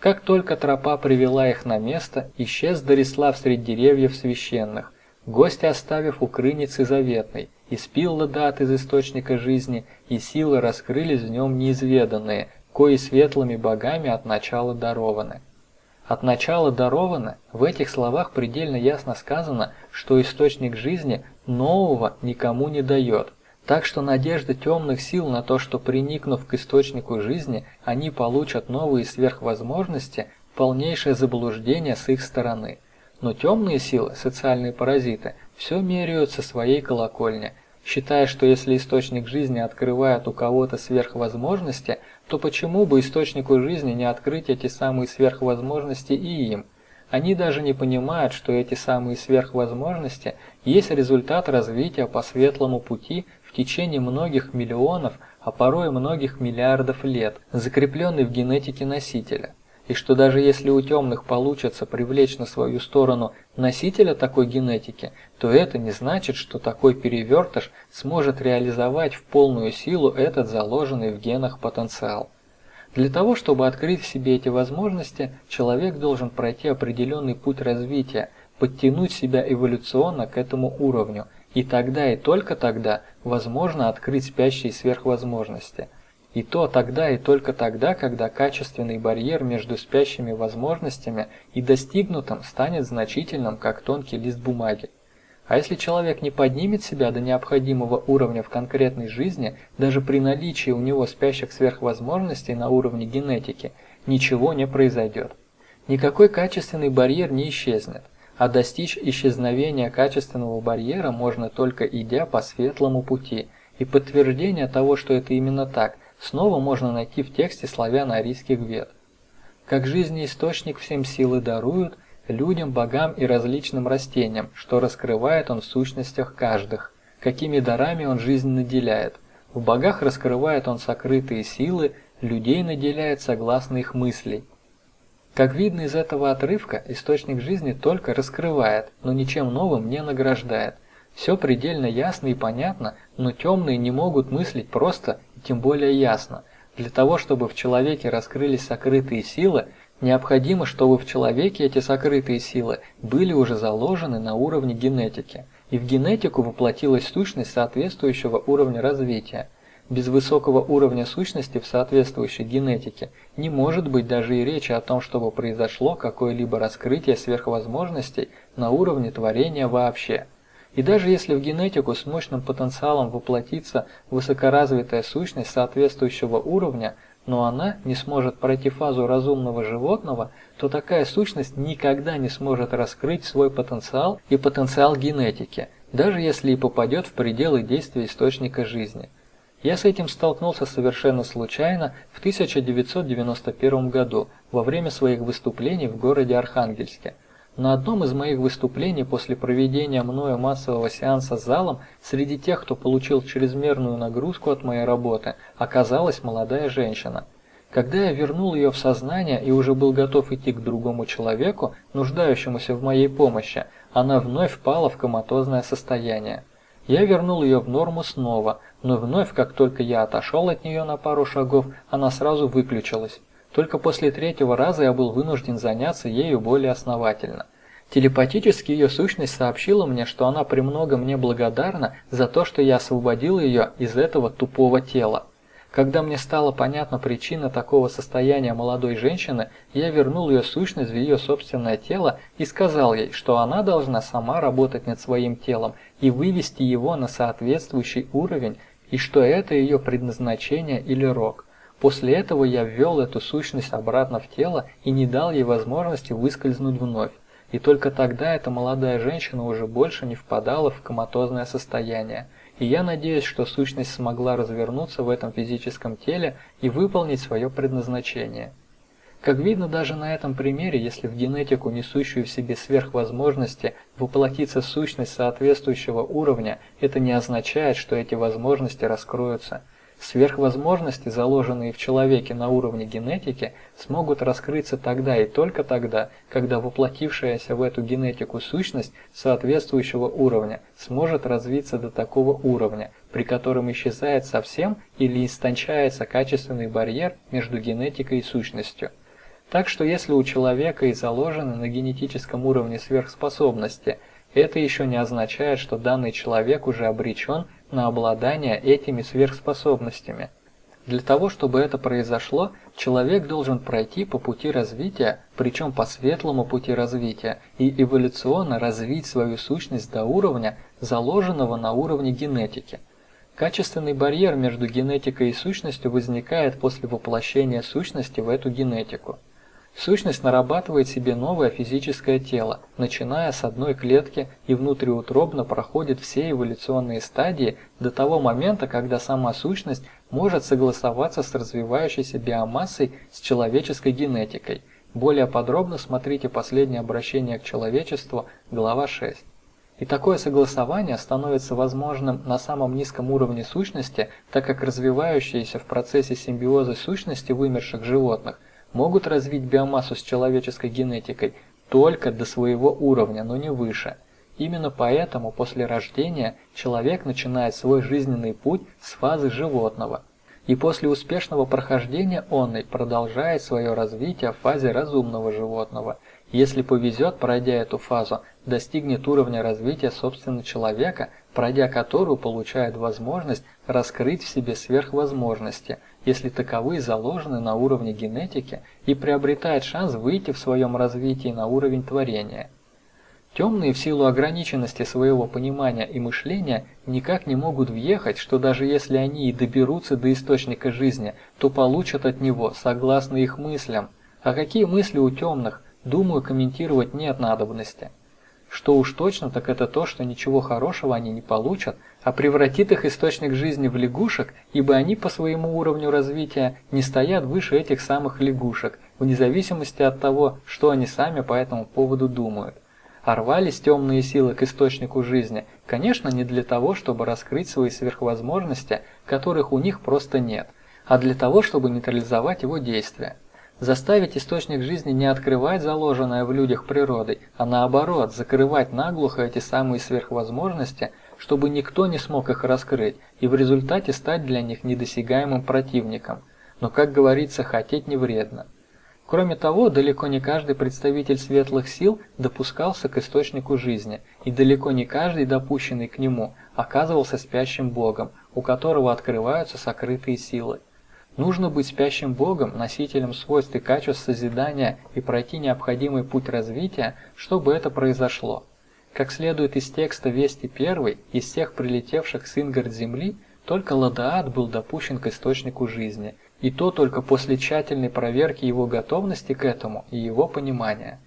Как только тропа привела их на место, исчез Дарислав среди деревьев священных, гости оставив у крыницы заветной, и спил Ладат из источника жизни, и силы раскрылись в нем неизведанные, кои светлыми богами от начала дарованы. От начала даровано, в этих словах предельно ясно сказано, что источник жизни нового никому не дает. Так что надежда темных сил на то, что приникнув к источнику жизни, они получат новые сверхвозможности, полнейшее заблуждение с их стороны. Но темные силы, социальные паразиты, все меряют со своей колокольни, считая, что если источник жизни открывает у кого-то сверхвозможности, то почему бы источнику жизни не открыть эти самые сверхвозможности и им? Они даже не понимают, что эти самые сверхвозможности есть результат развития по светлому пути в течение многих миллионов, а порой многих миллиардов лет, закрепленный в генетике носителя и что даже если у темных получится привлечь на свою сторону носителя такой генетики, то это не значит, что такой перевертыш сможет реализовать в полную силу этот заложенный в генах потенциал. Для того, чтобы открыть в себе эти возможности, человек должен пройти определенный путь развития, подтянуть себя эволюционно к этому уровню, и тогда и только тогда возможно открыть спящие сверхвозможности – и то тогда и только тогда, когда качественный барьер между спящими возможностями и достигнутым станет значительным, как тонкий лист бумаги. А если человек не поднимет себя до необходимого уровня в конкретной жизни, даже при наличии у него спящих сверхвозможностей на уровне генетики, ничего не произойдет. Никакой качественный барьер не исчезнет, а достичь исчезновения качественного барьера можно только идя по светлому пути, и подтверждение того, что это именно так – снова можно найти в тексте славяно-арийских вет. Как жизнеисточник всем силы дарует, людям, богам и различным растениям, что раскрывает он в сущностях каждых, какими дарами он жизнь наделяет. В богах раскрывает он сокрытые силы, людей наделяет согласно их мыслей. Как видно из этого отрывка, источник жизни только раскрывает, но ничем новым не награждает. Все предельно ясно и понятно, но темные не могут мыслить просто тем более ясно. Для того, чтобы в человеке раскрылись сокрытые силы, необходимо, чтобы в человеке эти сокрытые силы были уже заложены на уровне генетики, и в генетику воплотилась сущность соответствующего уровня развития. Без высокого уровня сущности в соответствующей генетике не может быть даже и речи о том, чтобы произошло какое-либо раскрытие сверхвозможностей на уровне творения вообще – и даже если в генетику с мощным потенциалом воплотится высокоразвитая сущность соответствующего уровня, но она не сможет пройти фазу разумного животного, то такая сущность никогда не сможет раскрыть свой потенциал и потенциал генетики, даже если и попадет в пределы действия источника жизни. Я с этим столкнулся совершенно случайно в 1991 году во время своих выступлений в городе Архангельске. На одном из моих выступлений после проведения мною массового сеанса с залом, среди тех, кто получил чрезмерную нагрузку от моей работы, оказалась молодая женщина. Когда я вернул ее в сознание и уже был готов идти к другому человеку, нуждающемуся в моей помощи, она вновь впала в коматозное состояние. Я вернул ее в норму снова, но вновь, как только я отошел от нее на пару шагов, она сразу выключилась. Только после третьего раза я был вынужден заняться ею более основательно. Телепатически ее сущность сообщила мне, что она премного мне благодарна за то, что я освободил ее из этого тупого тела. Когда мне стала понятна причина такого состояния молодой женщины, я вернул ее сущность в ее собственное тело и сказал ей, что она должна сама работать над своим телом и вывести его на соответствующий уровень, и что это ее предназначение или рок. После этого я ввел эту сущность обратно в тело и не дал ей возможности выскользнуть вновь. И только тогда эта молодая женщина уже больше не впадала в коматозное состояние. И я надеюсь, что сущность смогла развернуться в этом физическом теле и выполнить свое предназначение. Как видно даже на этом примере, если в генетику, несущую в себе сверхвозможности, воплотится сущность соответствующего уровня, это не означает, что эти возможности раскроются – Сверхвозможности, заложенные в человеке на уровне генетики, смогут раскрыться тогда и только тогда, когда воплотившаяся в эту генетику сущность соответствующего уровня сможет развиться до такого уровня, при котором исчезает совсем или истончается качественный барьер между генетикой и сущностью. Так что если у человека и заложены на генетическом уровне сверхспособности, это еще не означает, что данный человек уже обречен на обладание этими сверхспособностями. Для того, чтобы это произошло, человек должен пройти по пути развития, причем по светлому пути развития, и эволюционно развить свою сущность до уровня, заложенного на уровне генетики. Качественный барьер между генетикой и сущностью возникает после воплощения сущности в эту генетику. Сущность нарабатывает себе новое физическое тело, начиная с одной клетки и внутриутробно проходит все эволюционные стадии до того момента, когда сама сущность может согласоваться с развивающейся биомассой с человеческой генетикой. Более подробно смотрите последнее обращение к человечеству, глава 6. И такое согласование становится возможным на самом низком уровне сущности, так как развивающиеся в процессе симбиоза сущности вымерших животных – могут развить биомассу с человеческой генетикой только до своего уровня, но не выше. Именно поэтому после рождения человек начинает свой жизненный путь с фазы животного, и после успешного прохождения он и продолжает свое развитие в фазе разумного животного. Если повезет, пройдя эту фазу, достигнет уровня развития собственно человека, пройдя которую получает возможность раскрыть в себе сверхвозможности – если таковые заложены на уровне генетики и приобретает шанс выйти в своем развитии на уровень творения. Темные в силу ограниченности своего понимания и мышления никак не могут въехать, что даже если они и доберутся до источника жизни, то получат от него согласно их мыслям. А какие мысли у темных, думаю, комментировать нет надобности. Что уж точно, так это то, что ничего хорошего они не получат, а превратит их источник жизни в лягушек, ибо они по своему уровню развития не стоят выше этих самых лягушек, вне зависимости от того, что они сами по этому поводу думают. А рвались темные силы к источнику жизни, конечно, не для того, чтобы раскрыть свои сверхвозможности, которых у них просто нет, а для того, чтобы нейтрализовать его действия. Заставить источник жизни не открывать заложенное в людях природой, а наоборот, закрывать наглухо эти самые сверхвозможности, чтобы никто не смог их раскрыть, и в результате стать для них недосягаемым противником. Но, как говорится, хотеть не вредно. Кроме того, далеко не каждый представитель светлых сил допускался к источнику жизни, и далеко не каждый, допущенный к нему, оказывался спящим богом, у которого открываются сокрытые силы. Нужно быть спящим Богом, носителем свойств и качеств созидания и пройти необходимый путь развития, чтобы это произошло. Как следует из текста Вести 1, из всех прилетевших с Ингард Земли, только Ладаат был допущен к источнику жизни, и то только после тщательной проверки его готовности к этому и его понимания.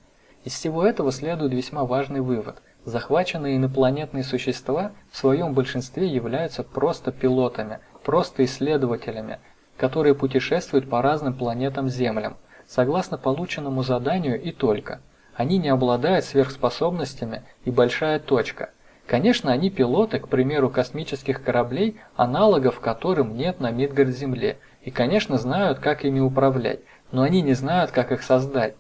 Из всего этого следует весьма важный вывод. Захваченные инопланетные существа в своем большинстве являются просто пилотами, просто исследователями, которые путешествуют по разным планетам-Землям, согласно полученному заданию и только. Они не обладают сверхспособностями и большая точка. Конечно, они пилоты, к примеру, космических кораблей, аналогов которым нет на Мидгард-Земле, и, конечно, знают, как ими управлять, но они не знают, как их создать.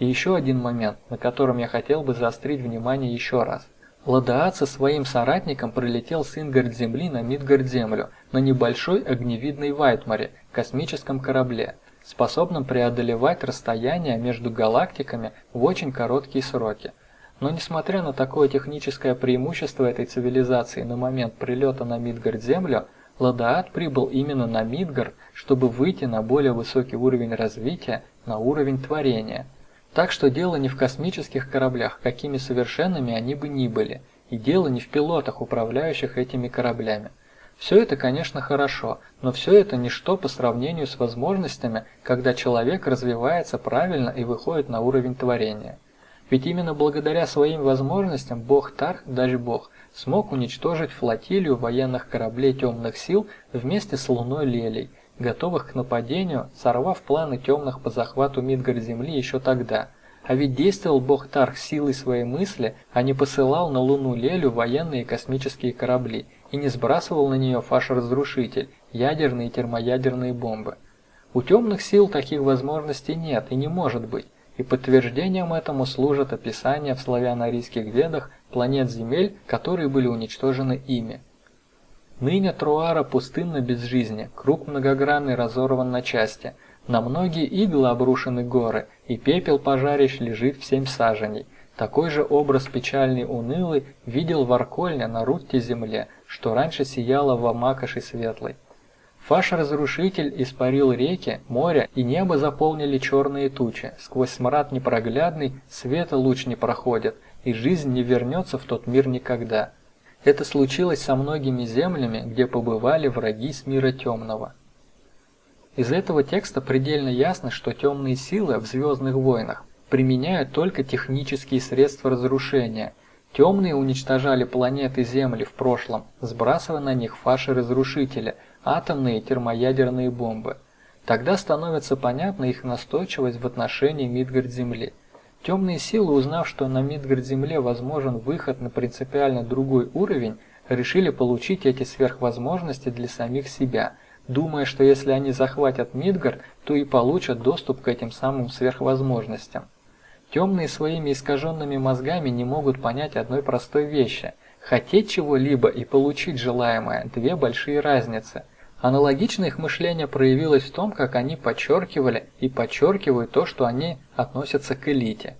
И еще один момент, на котором я хотел бы заострить внимание еще раз – Ладаат со своим соратником прилетел с Ингард-Земли на Мидгард-Землю на небольшой огневидной Вайтмаре, космическом корабле, способном преодолевать расстояние между галактиками в очень короткие сроки. Но несмотря на такое техническое преимущество этой цивилизации на момент прилета на Мидгард-Землю, Ладаат прибыл именно на Мидгард, чтобы выйти на более высокий уровень развития, на уровень творения – так что дело не в космических кораблях, какими совершенными они бы ни были, и дело не в пилотах, управляющих этими кораблями. Все это, конечно, хорошо, но все это ничто по сравнению с возможностями, когда человек развивается правильно и выходит на уровень творения. Ведь именно благодаря своим возможностям бог Тарх, даже бог, смог уничтожить флотилию военных кораблей темных сил вместе с луной Лелей, готовых к нападению, сорвав планы темных по захвату Мидгар Земли еще тогда. А ведь действовал бог Тарх силой своей мысли, а не посылал на Луну Лелю военные космические корабли и не сбрасывал на нее фаш-разрушитель, ядерные и термоядерные бомбы. У темных сил таких возможностей нет и не может быть, и подтверждением этому служат описания в славяно-арийских ведах планет Земель, которые были уничтожены ими. Ныне Труара пустынна без жизни, круг многогранный разорван на части, на многие иглы обрушены горы, и пепел пожарищ лежит в семь саженей. Такой же образ печальный унылый видел в Аркольне на Рутте земле, что раньше сияла в Амакоши светлой. Фаш-разрушитель испарил реки, море и небо заполнили черные тучи, сквозь смрад непроглядный света луч не проходит, и жизнь не вернется в тот мир никогда. Это случилось со многими землями, где побывали враги с мира темного. Из этого текста предельно ясно, что темные силы в «Звездных войнах» применяют только технические средства разрушения. Темные уничтожали планеты Земли в прошлом, сбрасывая на них фаши-разрушители, атомные и термоядерные бомбы. Тогда становится понятна их настойчивость в отношении Мидгард-Земли – Темные силы, узнав, что на Мидгард-Земле возможен выход на принципиально другой уровень, решили получить эти сверхвозможности для самих себя, думая, что если они захватят Мидгард, то и получат доступ к этим самым сверхвозможностям. Темные своими искаженными мозгами не могут понять одной простой вещи. Хотеть чего-либо и получить желаемое – две большие разницы – Аналогично их мышление проявилось в том, как они подчеркивали и подчеркивают то, что они относятся к элите.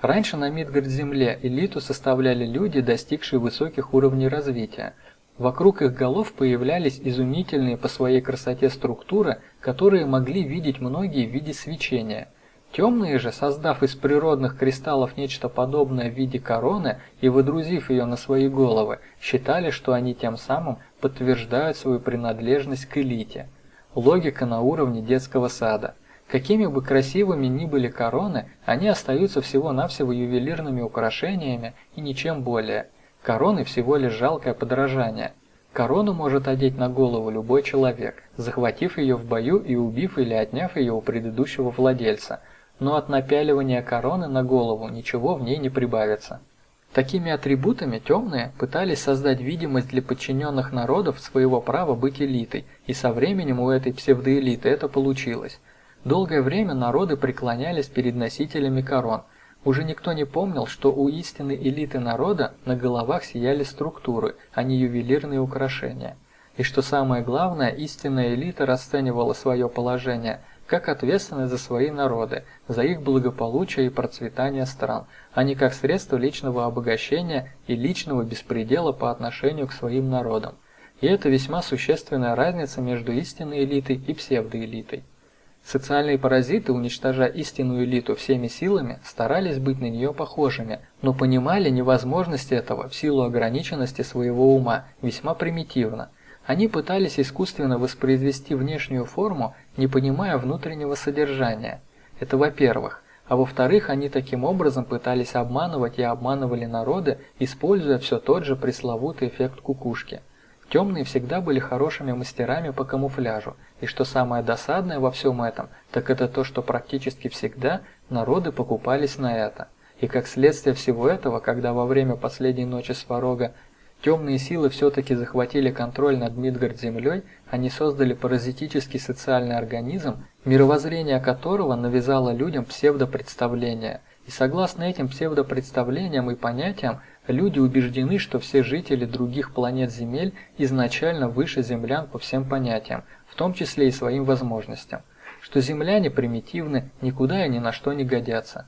Раньше на Мидгард-Земле элиту составляли люди, достигшие высоких уровней развития. Вокруг их голов появлялись изумительные по своей красоте структуры, которые могли видеть многие в виде свечения – Темные же, создав из природных кристаллов нечто подобное в виде короны и выдрузив ее на свои головы, считали, что они тем самым подтверждают свою принадлежность к элите. Логика на уровне детского сада. Какими бы красивыми ни были короны, они остаются всего-навсего ювелирными украшениями и ничем более. Короны всего лишь жалкое подражание. Корону может одеть на голову любой человек, захватив ее в бою и убив или отняв ее у предыдущего владельца – но от напяливания короны на голову ничего в ней не прибавится. Такими атрибутами темные пытались создать видимость для подчиненных народов своего права быть элитой, и со временем у этой псевдоэлиты это получилось. Долгое время народы преклонялись перед носителями корон. Уже никто не помнил, что у истинной элиты народа на головах сияли структуры, а не ювелирные украшения. И что самое главное, истинная элита расценивала свое положение – как ответственность за свои народы, за их благополучие и процветание стран, а не как средство личного обогащения и личного беспредела по отношению к своим народам. И это весьма существенная разница между истинной элитой и псевдоэлитой. Социальные паразиты, уничтожая истинную элиту всеми силами, старались быть на нее похожими, но понимали невозможность этого в силу ограниченности своего ума весьма примитивно – они пытались искусственно воспроизвести внешнюю форму, не понимая внутреннего содержания. Это во-первых. А во-вторых, они таким образом пытались обманывать и обманывали народы, используя все тот же пресловутый эффект кукушки. Темные всегда были хорошими мастерами по камуфляжу, и что самое досадное во всем этом, так это то, что практически всегда народы покупались на это. И как следствие всего этого, когда во время последней ночи Сварога Темные силы все-таки захватили контроль над Мидгард-Землей, они создали паразитический социальный организм, мировоззрение которого навязало людям псевдопредставления. И согласно этим псевдопредставлениям и понятиям, люди убеждены, что все жители других планет Земель изначально выше землян по всем понятиям, в том числе и своим возможностям, что земляне примитивны, никуда и ни на что не годятся.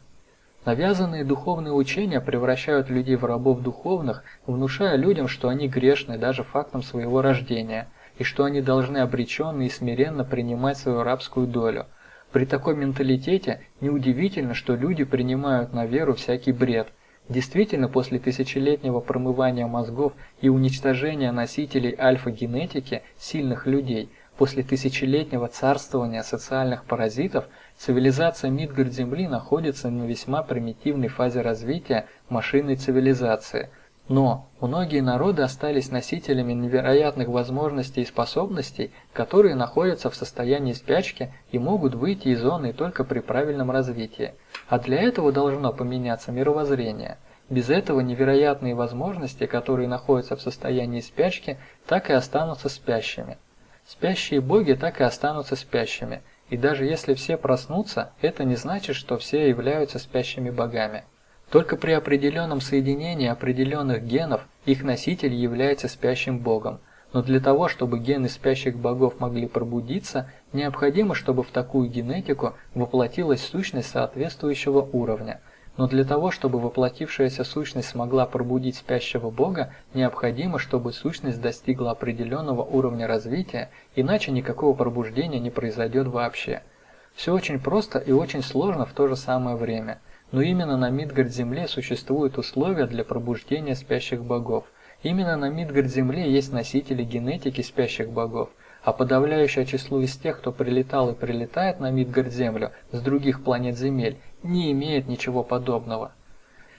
Навязанные духовные учения превращают людей в рабов духовных, внушая людям, что они грешны даже фактом своего рождения, и что они должны обреченно и смиренно принимать свою рабскую долю. При такой менталитете неудивительно, что люди принимают на веру всякий бред. Действительно, после тысячелетнего промывания мозгов и уничтожения носителей альфа-генетики сильных людей, после тысячелетнего царствования социальных паразитов – Цивилизация Мидгард-Земли находится на весьма примитивной фазе развития машинной цивилизации, но многие народы остались носителями невероятных возможностей и способностей, которые находятся в состоянии спячки и могут выйти из зоны только при правильном развитии. А для этого должно поменяться мировоззрение. Без этого невероятные возможности, которые находятся в состоянии спячки, так и останутся спящими. Спящие боги так и останутся спящими, и даже если все проснутся, это не значит, что все являются спящими богами. Только при определенном соединении определенных генов их носитель является спящим богом. Но для того, чтобы гены спящих богов могли пробудиться, необходимо, чтобы в такую генетику воплотилась сущность соответствующего уровня. Но для того, чтобы воплотившаяся сущность смогла пробудить спящего бога, необходимо, чтобы сущность достигла определенного уровня развития, иначе никакого пробуждения не произойдет вообще. Все очень просто и очень сложно в то же самое время – но именно на Мидгард-Земле существуют условия для пробуждения спящих богов. Именно на Мидгард-Земле есть носители генетики спящих богов, а подавляющее число из тех, кто прилетал и прилетает на Мидгард-Землю с других планет Земель, не имеет ничего подобного.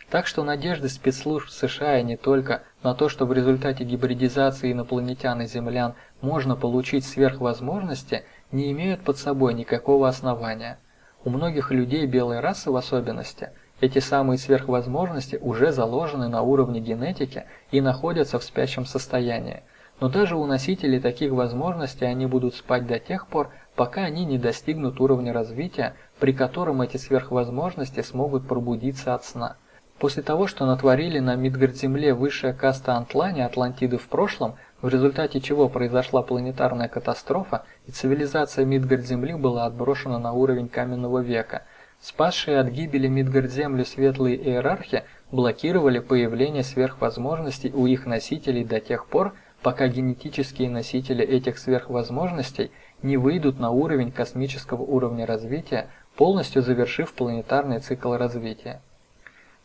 Так что надежды спецслужб США и не только на то, что в результате гибридизации инопланетян и землян можно получить сверхвозможности, не имеют под собой никакого основания. У многих людей белой расы в особенности эти самые сверхвозможности уже заложены на уровне генетики и находятся в спящем состоянии. Но даже у носителей таких возможностей они будут спать до тех пор, пока они не достигнут уровня развития, при котором эти сверхвозможности смогут пробудиться от сна. После того, что натворили на Мидгард-Земле высшая каста Антлани Атлантиды в прошлом, в результате чего произошла планетарная катастрофа, и цивилизация Мидгард-Земли была отброшена на уровень каменного века. Спасшие от гибели Мидгард-Землю светлые иерархи блокировали появление сверхвозможностей у их носителей до тех пор, пока генетические носители этих сверхвозможностей не выйдут на уровень космического уровня развития, полностью завершив планетарный цикл развития.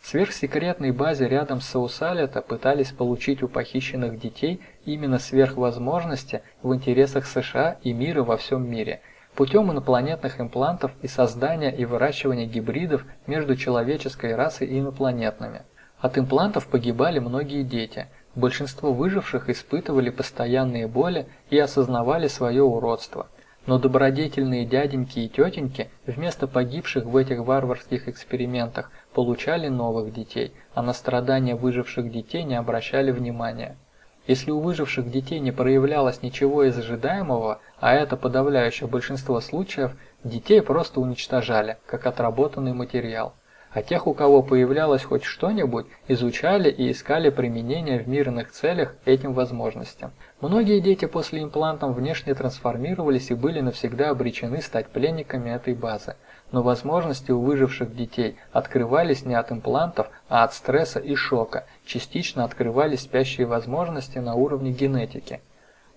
В сверхсекретной базе рядом с Саусалета пытались получить у похищенных детей именно сверхвозможности в интересах США и мира во всем мире путем инопланетных имплантов и создания и выращивания гибридов между человеческой расой и инопланетными. От имплантов погибали многие дети. Большинство выживших испытывали постоянные боли и осознавали свое уродство. Но добродетельные дяденьки и тетеньки вместо погибших в этих варварских экспериментах получали новых детей, а на страдания выживших детей не обращали внимания. Если у выживших детей не проявлялось ничего из ожидаемого, а это подавляющее большинство случаев, детей просто уничтожали, как отработанный материал а тех, у кого появлялось хоть что-нибудь, изучали и искали применение в мирных целях этим возможностям. Многие дети после имплантов внешне трансформировались и были навсегда обречены стать пленниками этой базы. Но возможности у выживших детей открывались не от имплантов, а от стресса и шока, частично открывались спящие возможности на уровне генетики.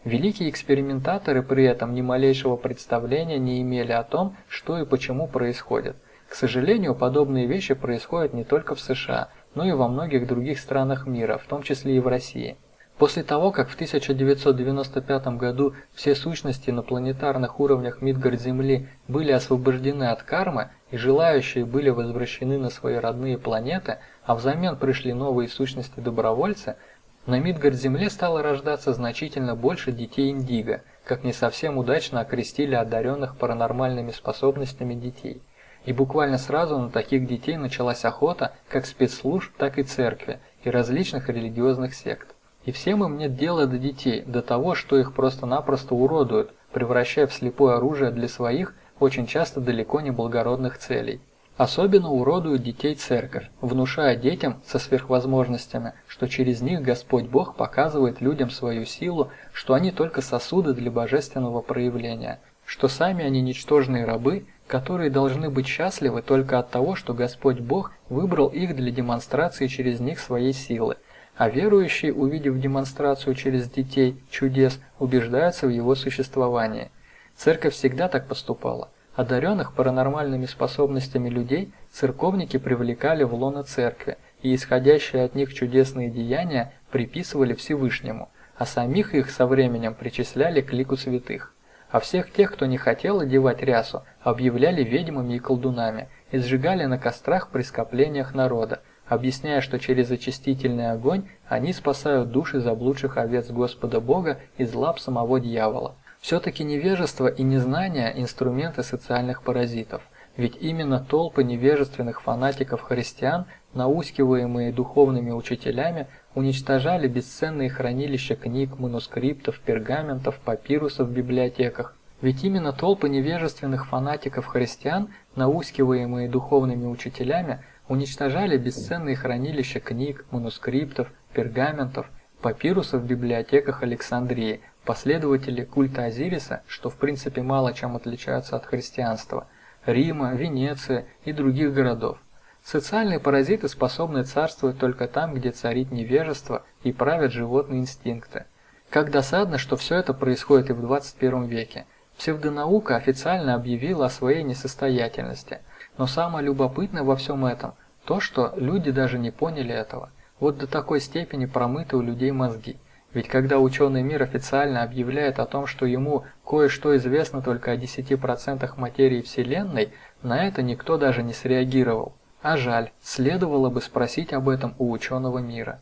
Великие экспериментаторы при этом ни малейшего представления не имели о том, что и почему происходит – к сожалению, подобные вещи происходят не только в США, но и во многих других странах мира, в том числе и в России. После того, как в 1995 году все сущности на планетарных уровнях Мидгард-Земли были освобождены от кармы и желающие были возвращены на свои родные планеты, а взамен пришли новые сущности-добровольцы, на Мидгард-Земле стало рождаться значительно больше детей Индиго, как не совсем удачно окрестили одаренных паранормальными способностями детей. И буквально сразу на таких детей началась охота как спецслужб, так и церкви и различных религиозных сект. И всем им нет дела до детей, до того, что их просто-напросто уродуют, превращая в слепое оружие для своих, очень часто далеко не благородных целей. Особенно уродуют детей церковь, внушая детям со сверхвозможностями, что через них Господь Бог показывает людям свою силу, что они только сосуды для божественного проявления, что сами они ничтожные рабы которые должны быть счастливы только от того, что Господь Бог выбрал их для демонстрации через них своей силы, а верующие, увидев демонстрацию через детей чудес, убеждаются в его существовании. Церковь всегда так поступала. Одаренных паранормальными способностями людей церковники привлекали в лоно церкви, и исходящие от них чудесные деяния приписывали Всевышнему, а самих их со временем причисляли к лику святых а всех тех, кто не хотел одевать рясу, объявляли ведьмами и колдунами и сжигали на кострах при скоплениях народа, объясняя, что через очистительный огонь они спасают души заблудших овец Господа Бога из лап самого дьявола. Все-таки невежество и незнание – инструменты социальных паразитов. ведь именно толпы невежественных фанатиков-христиан, наускиваемые духовными учителями, уничтожали бесценные хранилища книг, манускриптов, пергаментов, папирусов в библиотеках. Ведь именно толпы невежественных фанатиков-христиан, наускиваемые духовными учителями, уничтожали бесценные хранилища книг, манускриптов, пергаментов, папирусов в библиотеках Александрии, последователи культа Азириса, что в принципе мало чем отличаются от христианства, Рима, Венеции и других городов. Социальные паразиты способны царствовать только там, где царит невежество и правят животные инстинкты. Как досадно, что все это происходит и в 21 веке. Псевдонаука официально объявила о своей несостоятельности. Но самое любопытное во всем этом – то, что люди даже не поняли этого. Вот до такой степени промыты у людей мозги. Ведь когда ученый мир официально объявляет о том, что ему кое-что известно только о 10% материи Вселенной, на это никто даже не среагировал. А жаль, следовало бы спросить об этом у ученого мира.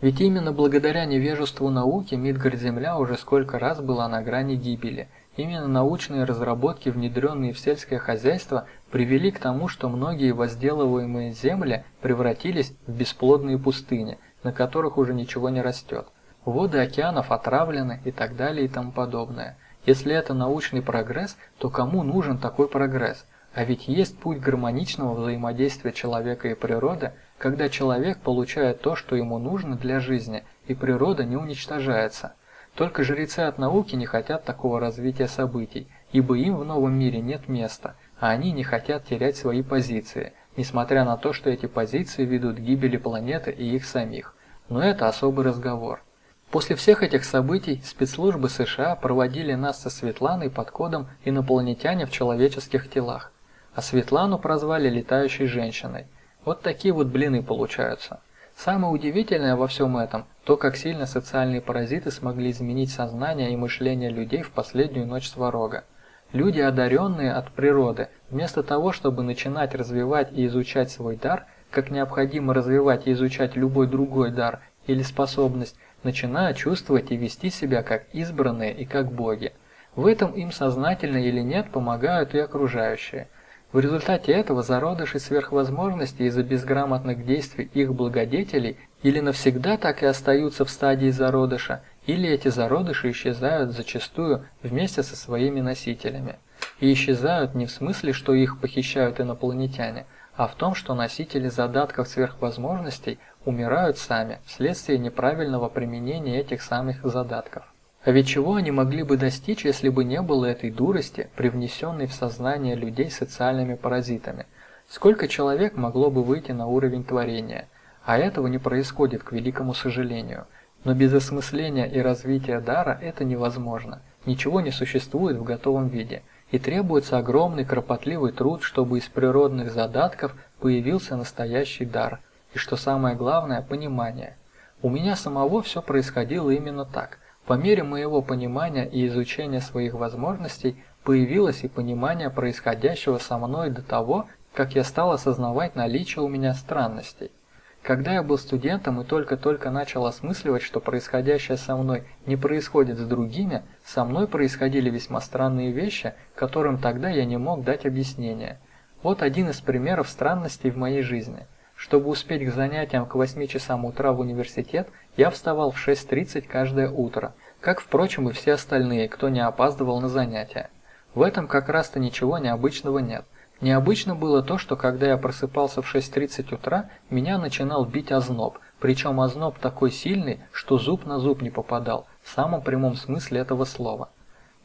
Ведь именно благодаря невежеству науки Мидгард-Земля уже сколько раз была на грани гибели. Именно научные разработки, внедренные в сельское хозяйство, привели к тому, что многие возделываемые земли превратились в бесплодные пустыни, на которых уже ничего не растет. Воды океанов отравлены и так далее и тому подобное. Если это научный прогресс, то кому нужен такой прогресс? А ведь есть путь гармоничного взаимодействия человека и природы, когда человек получает то, что ему нужно для жизни, и природа не уничтожается. Только жрецы от науки не хотят такого развития событий, ибо им в новом мире нет места, а они не хотят терять свои позиции, несмотря на то, что эти позиции ведут к гибели планеты и их самих. Но это особый разговор. После всех этих событий спецслужбы США проводили нас со Светланой под кодом «Инопланетяне в человеческих телах» а Светлану прозвали летающей женщиной. Вот такие вот блины получаются. Самое удивительное во всем этом – то, как сильно социальные паразиты смогли изменить сознание и мышление людей в последнюю ночь Сварога. Люди, одаренные от природы, вместо того, чтобы начинать развивать и изучать свой дар, как необходимо развивать и изучать любой другой дар или способность, начинают чувствовать и вести себя как избранные и как боги. В этом им сознательно или нет помогают и окружающие. В результате этого зародыши сверхвозможностей из-за безграмотных действий их благодетелей или навсегда так и остаются в стадии зародыша, или эти зародыши исчезают зачастую вместе со своими носителями. И исчезают не в смысле, что их похищают инопланетяне, а в том, что носители задатков сверхвозможностей умирают сами вследствие неправильного применения этих самых задатков. А ведь чего они могли бы достичь, если бы не было этой дурости, привнесенной в сознание людей социальными паразитами? Сколько человек могло бы выйти на уровень творения? А этого не происходит, к великому сожалению. Но без осмысления и развития дара это невозможно. Ничего не существует в готовом виде. И требуется огромный кропотливый труд, чтобы из природных задатков появился настоящий дар. И что самое главное – понимание. У меня самого все происходило именно так – по мере моего понимания и изучения своих возможностей появилось и понимание происходящего со мной до того, как я стал осознавать наличие у меня странностей. Когда я был студентом и только-только начал осмысливать, что происходящее со мной не происходит с другими, со мной происходили весьма странные вещи, которым тогда я не мог дать объяснение. Вот один из примеров странностей в моей жизни – чтобы успеть к занятиям к 8 часам утра в университет, я вставал в 6.30 каждое утро, как, впрочем, и все остальные, кто не опаздывал на занятия. В этом как раз-то ничего необычного нет. Необычно было то, что когда я просыпался в 6.30 утра, меня начинал бить озноб, причем озноб такой сильный, что зуб на зуб не попадал, в самом прямом смысле этого слова.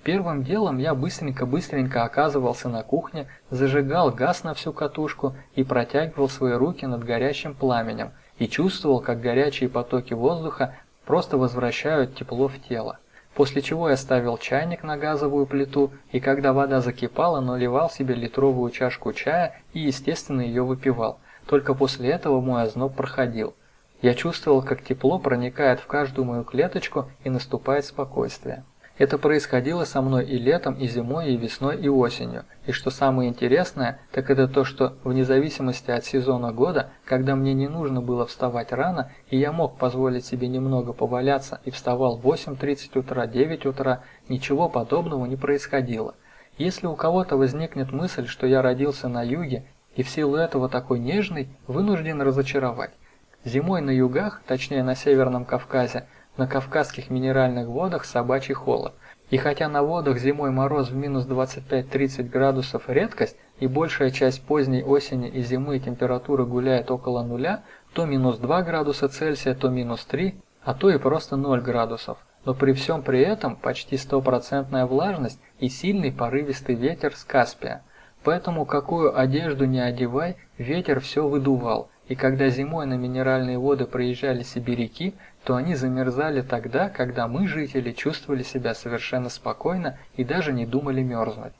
Первым делом я быстренько-быстренько оказывался на кухне, зажигал газ на всю катушку и протягивал свои руки над горящим пламенем и чувствовал, как горячие потоки воздуха просто возвращают тепло в тело. После чего я ставил чайник на газовую плиту и когда вода закипала, наливал себе литровую чашку чая и, естественно, ее выпивал. Только после этого мой озноб проходил. Я чувствовал, как тепло проникает в каждую мою клеточку и наступает спокойствие. Это происходило со мной и летом, и зимой, и весной, и осенью. И что самое интересное, так это то, что вне зависимости от сезона года, когда мне не нужно было вставать рано, и я мог позволить себе немного поваляться и вставал в 8.30 утра, 9 утра, ничего подобного не происходило. Если у кого-то возникнет мысль, что я родился на юге и в силу этого такой нежный, вынужден разочаровать. Зимой на югах, точнее на Северном Кавказе, на Кавказских минеральных водах собачий холод. И хотя на водах зимой мороз в минус 25-30 градусов редкость, и большая часть поздней осени и зимы температура гуляет около нуля, то минус 2 градуса Цельсия, то минус 3, а то и просто 0 градусов. Но при всем при этом почти стопроцентная влажность и сильный порывистый ветер с Каспия. Поэтому какую одежду не одевай, ветер все выдувал, и когда зимой на минеральные воды проезжали сибиряки, то они замерзали тогда, когда мы, жители, чувствовали себя совершенно спокойно и даже не думали мерзнуть.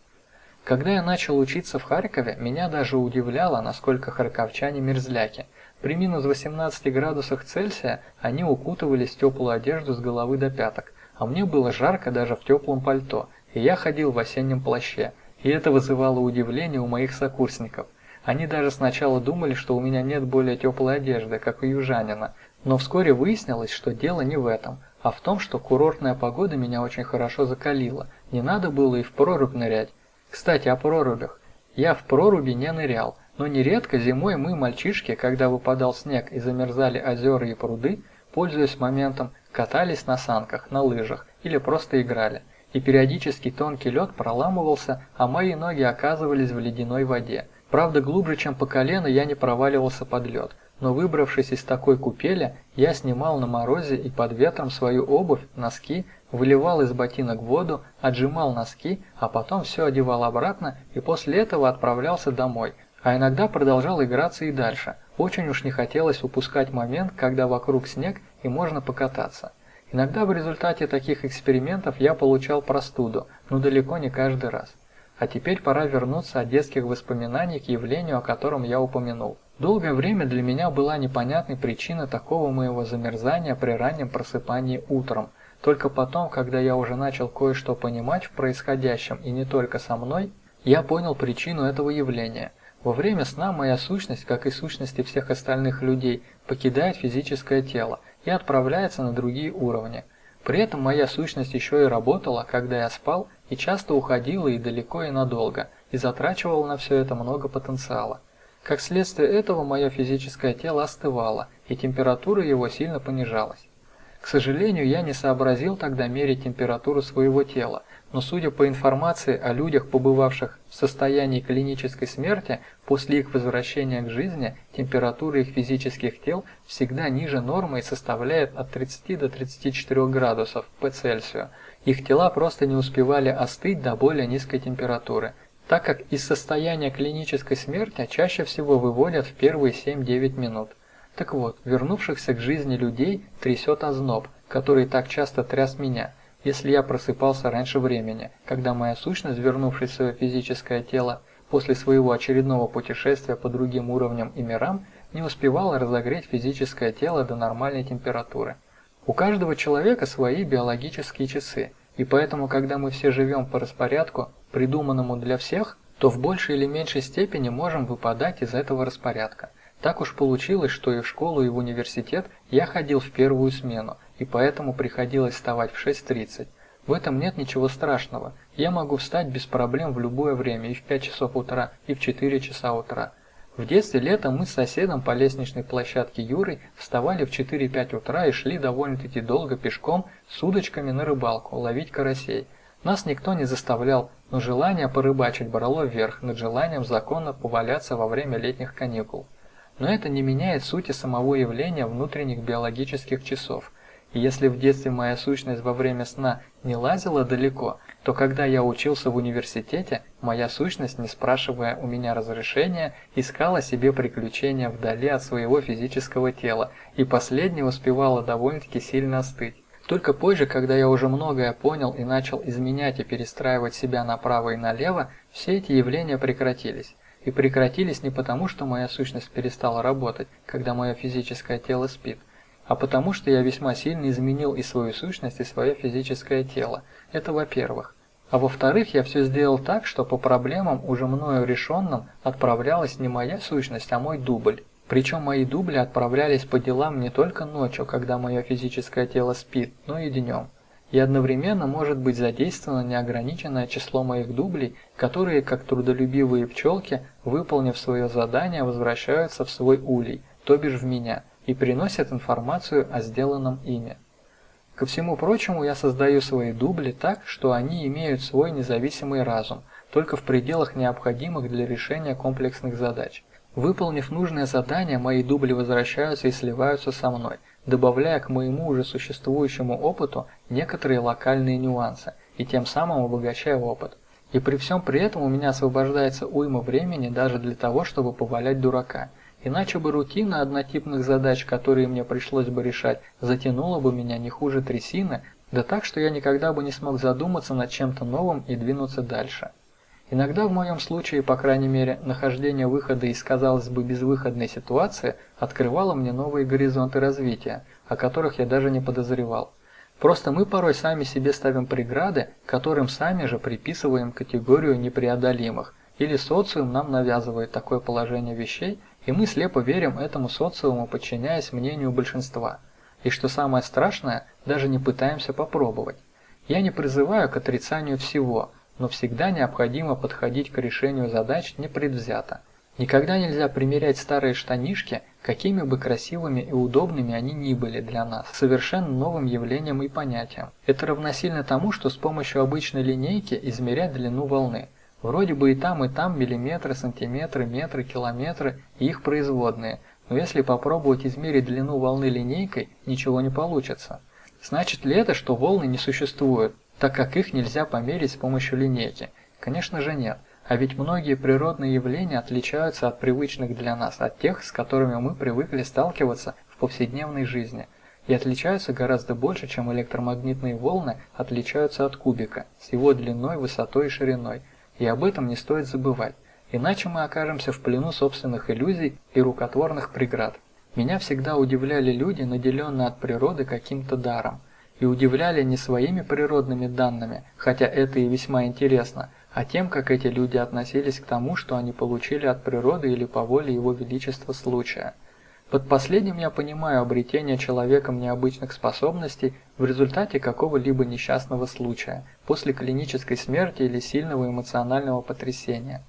Когда я начал учиться в Харькове, меня даже удивляло, насколько харьковчане мерзляки. При минус 18 градусах Цельсия они укутывались в теплую одежду с головы до пяток, а мне было жарко даже в теплом пальто, и я ходил в осеннем плаще, и это вызывало удивление у моих сокурсников. Они даже сначала думали, что у меня нет более теплой одежды, как у южанина, но вскоре выяснилось, что дело не в этом, а в том, что курортная погода меня очень хорошо закалила, не надо было и в прорубь нырять. Кстати, о прорубях. Я в проруби не нырял, но нередко зимой мы, мальчишки, когда выпадал снег и замерзали озера и пруды, пользуясь моментом, катались на санках, на лыжах или просто играли и периодически тонкий лед проламывался, а мои ноги оказывались в ледяной воде. Правда, глубже, чем по колено, я не проваливался под лед, но выбравшись из такой купели, я снимал на морозе и под ветром свою обувь, носки, выливал из ботинок воду, отжимал носки, а потом все одевал обратно и после этого отправлялся домой, а иногда продолжал играться и дальше. Очень уж не хотелось упускать момент, когда вокруг снег и можно покататься. Иногда в результате таких экспериментов я получал простуду, но далеко не каждый раз. А теперь пора вернуться от детских воспоминаний к явлению, о котором я упомянул. Долгое время для меня была непонятной причина такого моего замерзания при раннем просыпании утром. Только потом, когда я уже начал кое-что понимать в происходящем и не только со мной, я понял причину этого явления. Во время сна моя сущность, как и сущности всех остальных людей, покидает физическое тело, и отправляется на другие уровни. При этом моя сущность еще и работала, когда я спал, и часто уходила и далеко и надолго, и затрачивала на все это много потенциала. Как следствие этого мое физическое тело остывало, и температура его сильно понижалась. К сожалению, я не сообразил тогда мерить температуру своего тела, но судя по информации о людях, побывавших в состоянии клинической смерти, после их возвращения к жизни температура их физических тел всегда ниже нормы и составляет от 30 до 34 градусов по Цельсию. Их тела просто не успевали остыть до более низкой температуры, так как из состояния клинической смерти чаще всего выводят в первые 7-9 минут. Так вот, вернувшихся к жизни людей трясет озноб, который так часто тряс меня – если я просыпался раньше времени, когда моя сущность, вернувшись в свое физическое тело после своего очередного путешествия по другим уровням и мирам, не успевала разогреть физическое тело до нормальной температуры. У каждого человека свои биологические часы, и поэтому, когда мы все живем по распорядку, придуманному для всех, то в большей или меньшей степени можем выпадать из этого распорядка. Так уж получилось, что и в школу, и в университет я ходил в первую смену, и поэтому приходилось вставать в 6.30. В этом нет ничего страшного. Я могу встать без проблем в любое время, и в 5 часов утра, и в 4 часа утра. В детстве летом мы с соседом по лестничной площадке Юрой вставали в 4-5 утра и шли довольно-таки долго пешком с удочками на рыбалку, ловить карасей. Нас никто не заставлял, но желание порыбачить брало вверх над желанием законно поваляться во время летних каникул. Но это не меняет сути самого явления внутренних биологических часов – если в детстве моя сущность во время сна не лазила далеко, то когда я учился в университете, моя сущность, не спрашивая у меня разрешения, искала себе приключения вдали от своего физического тела, и последнее успевала довольно-таки сильно остыть. Только позже, когда я уже многое понял и начал изменять и перестраивать себя направо и налево, все эти явления прекратились. И прекратились не потому, что моя сущность перестала работать, когда мое физическое тело спит, а потому что я весьма сильно изменил и свою сущность, и свое физическое тело. Это во-первых. А во-вторых, я все сделал так, что по проблемам, уже мною решенным, отправлялась не моя сущность, а мой дубль. Причем мои дубли отправлялись по делам не только ночью, когда мое физическое тело спит, но и днем. и одновременно может быть задействовано неограниченное число моих дублей, которые, как трудолюбивые пчелки, выполнив свое задание, возвращаются в свой улей, то бишь в меня, и приносят информацию о сделанном ими. Ко всему прочему, я создаю свои дубли так, что они имеют свой независимый разум, только в пределах необходимых для решения комплексных задач. Выполнив нужное задание, мои дубли возвращаются и сливаются со мной, добавляя к моему уже существующему опыту некоторые локальные нюансы и тем самым обогащая опыт. И при всем при этом у меня освобождается уйма времени даже для того, чтобы повалять дурака – Иначе бы рутина однотипных задач, которые мне пришлось бы решать, затянула бы меня не хуже трясины, да так, что я никогда бы не смог задуматься над чем-то новым и двинуться дальше. Иногда в моем случае, по крайней мере, нахождение выхода из, казалось бы, безвыходной ситуации открывало мне новые горизонты развития, о которых я даже не подозревал. Просто мы порой сами себе ставим преграды, которым сами же приписываем категорию непреодолимых, или социум нам навязывает такое положение вещей, и мы слепо верим этому социуму, подчиняясь мнению большинства. И что самое страшное, даже не пытаемся попробовать. Я не призываю к отрицанию всего, но всегда необходимо подходить к решению задач непредвзято. Никогда нельзя примерять старые штанишки, какими бы красивыми и удобными они ни были для нас, совершенно новым явлением и понятием. Это равносильно тому, что с помощью обычной линейки измерять длину волны – Вроде бы и там, и там миллиметры, сантиметры, метры, километры и их производные, но если попробовать измерить длину волны линейкой, ничего не получится. Значит ли это, что волны не существуют, так как их нельзя померить с помощью линейки? Конечно же нет. А ведь многие природные явления отличаются от привычных для нас, от тех, с которыми мы привыкли сталкиваться в повседневной жизни. И отличаются гораздо больше, чем электромагнитные волны отличаются от кубика, с его длиной, высотой и шириной – и об этом не стоит забывать, иначе мы окажемся в плену собственных иллюзий и рукотворных преград. Меня всегда удивляли люди, наделенные от природы каким-то даром. И удивляли не своими природными данными, хотя это и весьма интересно, а тем, как эти люди относились к тому, что они получили от природы или по воле его величества случая. Под последним я понимаю обретение человеком необычных способностей в результате какого-либо несчастного случая, после клинической смерти или сильного эмоционального потрясения.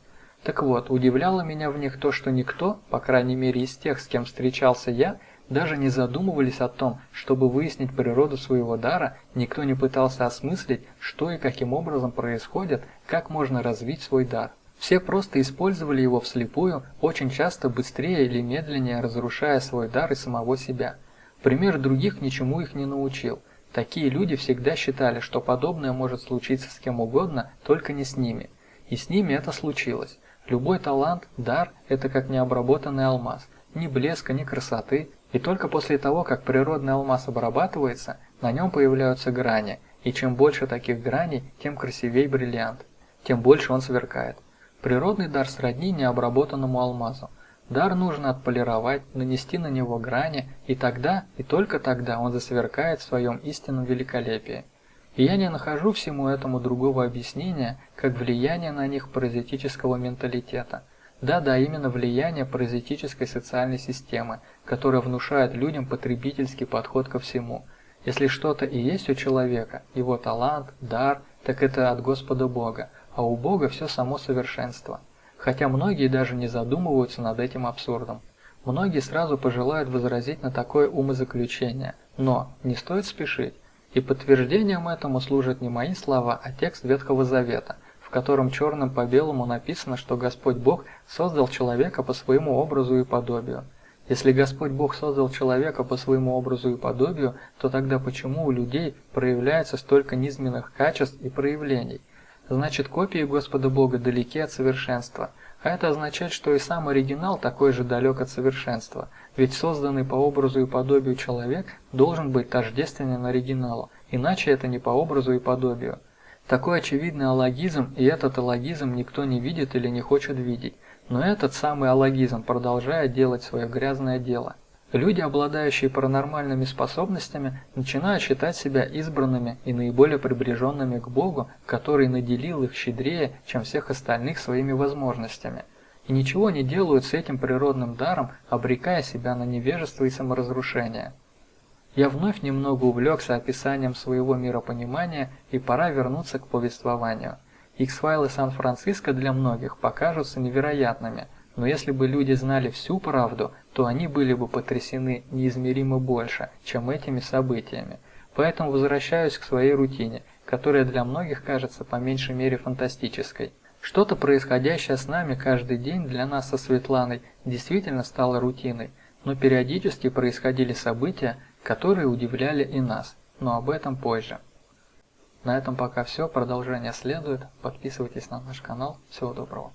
Так вот, удивляло меня в них то, что никто, по крайней мере из тех, с кем встречался я, даже не задумывались о том, чтобы выяснить природу своего дара, никто не пытался осмыслить, что и каким образом происходит, как можно развить свой дар. Все просто использовали его вслепую, очень часто быстрее или медленнее разрушая свой дар и самого себя. Пример других ничему их не научил. Такие люди всегда считали, что подобное может случиться с кем угодно, только не с ними. И с ними это случилось. Любой талант, дар – это как необработанный алмаз. Ни блеска, ни красоты. И только после того, как природный алмаз обрабатывается, на нем появляются грани. И чем больше таких граней, тем красивее бриллиант. Тем больше он сверкает. Природный дар сродни необработанному алмазу. Дар нужно отполировать, нанести на него грани, и тогда, и только тогда он засверкает в своем истинном великолепии. И я не нахожу всему этому другого объяснения, как влияние на них паразитического менталитета. Да-да, именно влияние паразитической социальной системы, которая внушает людям потребительский подход ко всему. Если что-то и есть у человека, его талант, дар, так это от Господа Бога, а у Бога все само совершенство. Хотя многие даже не задумываются над этим абсурдом. Многие сразу пожелают возразить на такое умозаключение, но не стоит спешить. И подтверждением этому служат не мои слова, а текст Ветхого Завета, в котором черным по белому написано, что Господь Бог создал человека по своему образу и подобию. Если Господь Бог создал человека по своему образу и подобию, то тогда почему у людей проявляется столько низменных качеств и проявлений? Значит, копии Господа Бога далеки от совершенства. А это означает, что и сам оригинал такой же далек от совершенства, ведь созданный по образу и подобию человек должен быть тождественен оригиналу, иначе это не по образу и подобию. Такой очевидный алогизм, и этот алогизм никто не видит или не хочет видеть, но этот самый алогизм продолжает делать свое грязное дело. Люди, обладающие паранормальными способностями, начинают считать себя избранными и наиболее приближенными к Богу, который наделил их щедрее, чем всех остальных своими возможностями. И ничего не делают с этим природным даром, обрекая себя на невежество и саморазрушение. Я вновь немного увлекся описанием своего миропонимания и пора вернуться к повествованию. X-файлы Сан-Франциско для многих покажутся невероятными, но если бы люди знали всю правду, то они были бы потрясены неизмеримо больше, чем этими событиями. Поэтому возвращаюсь к своей рутине, которая для многих кажется по меньшей мере фантастической. Что-то происходящее с нами каждый день для нас со Светланой действительно стало рутиной, но периодически происходили события, которые удивляли и нас, но об этом позже. На этом пока все, продолжение следует, подписывайтесь на наш канал, всего доброго.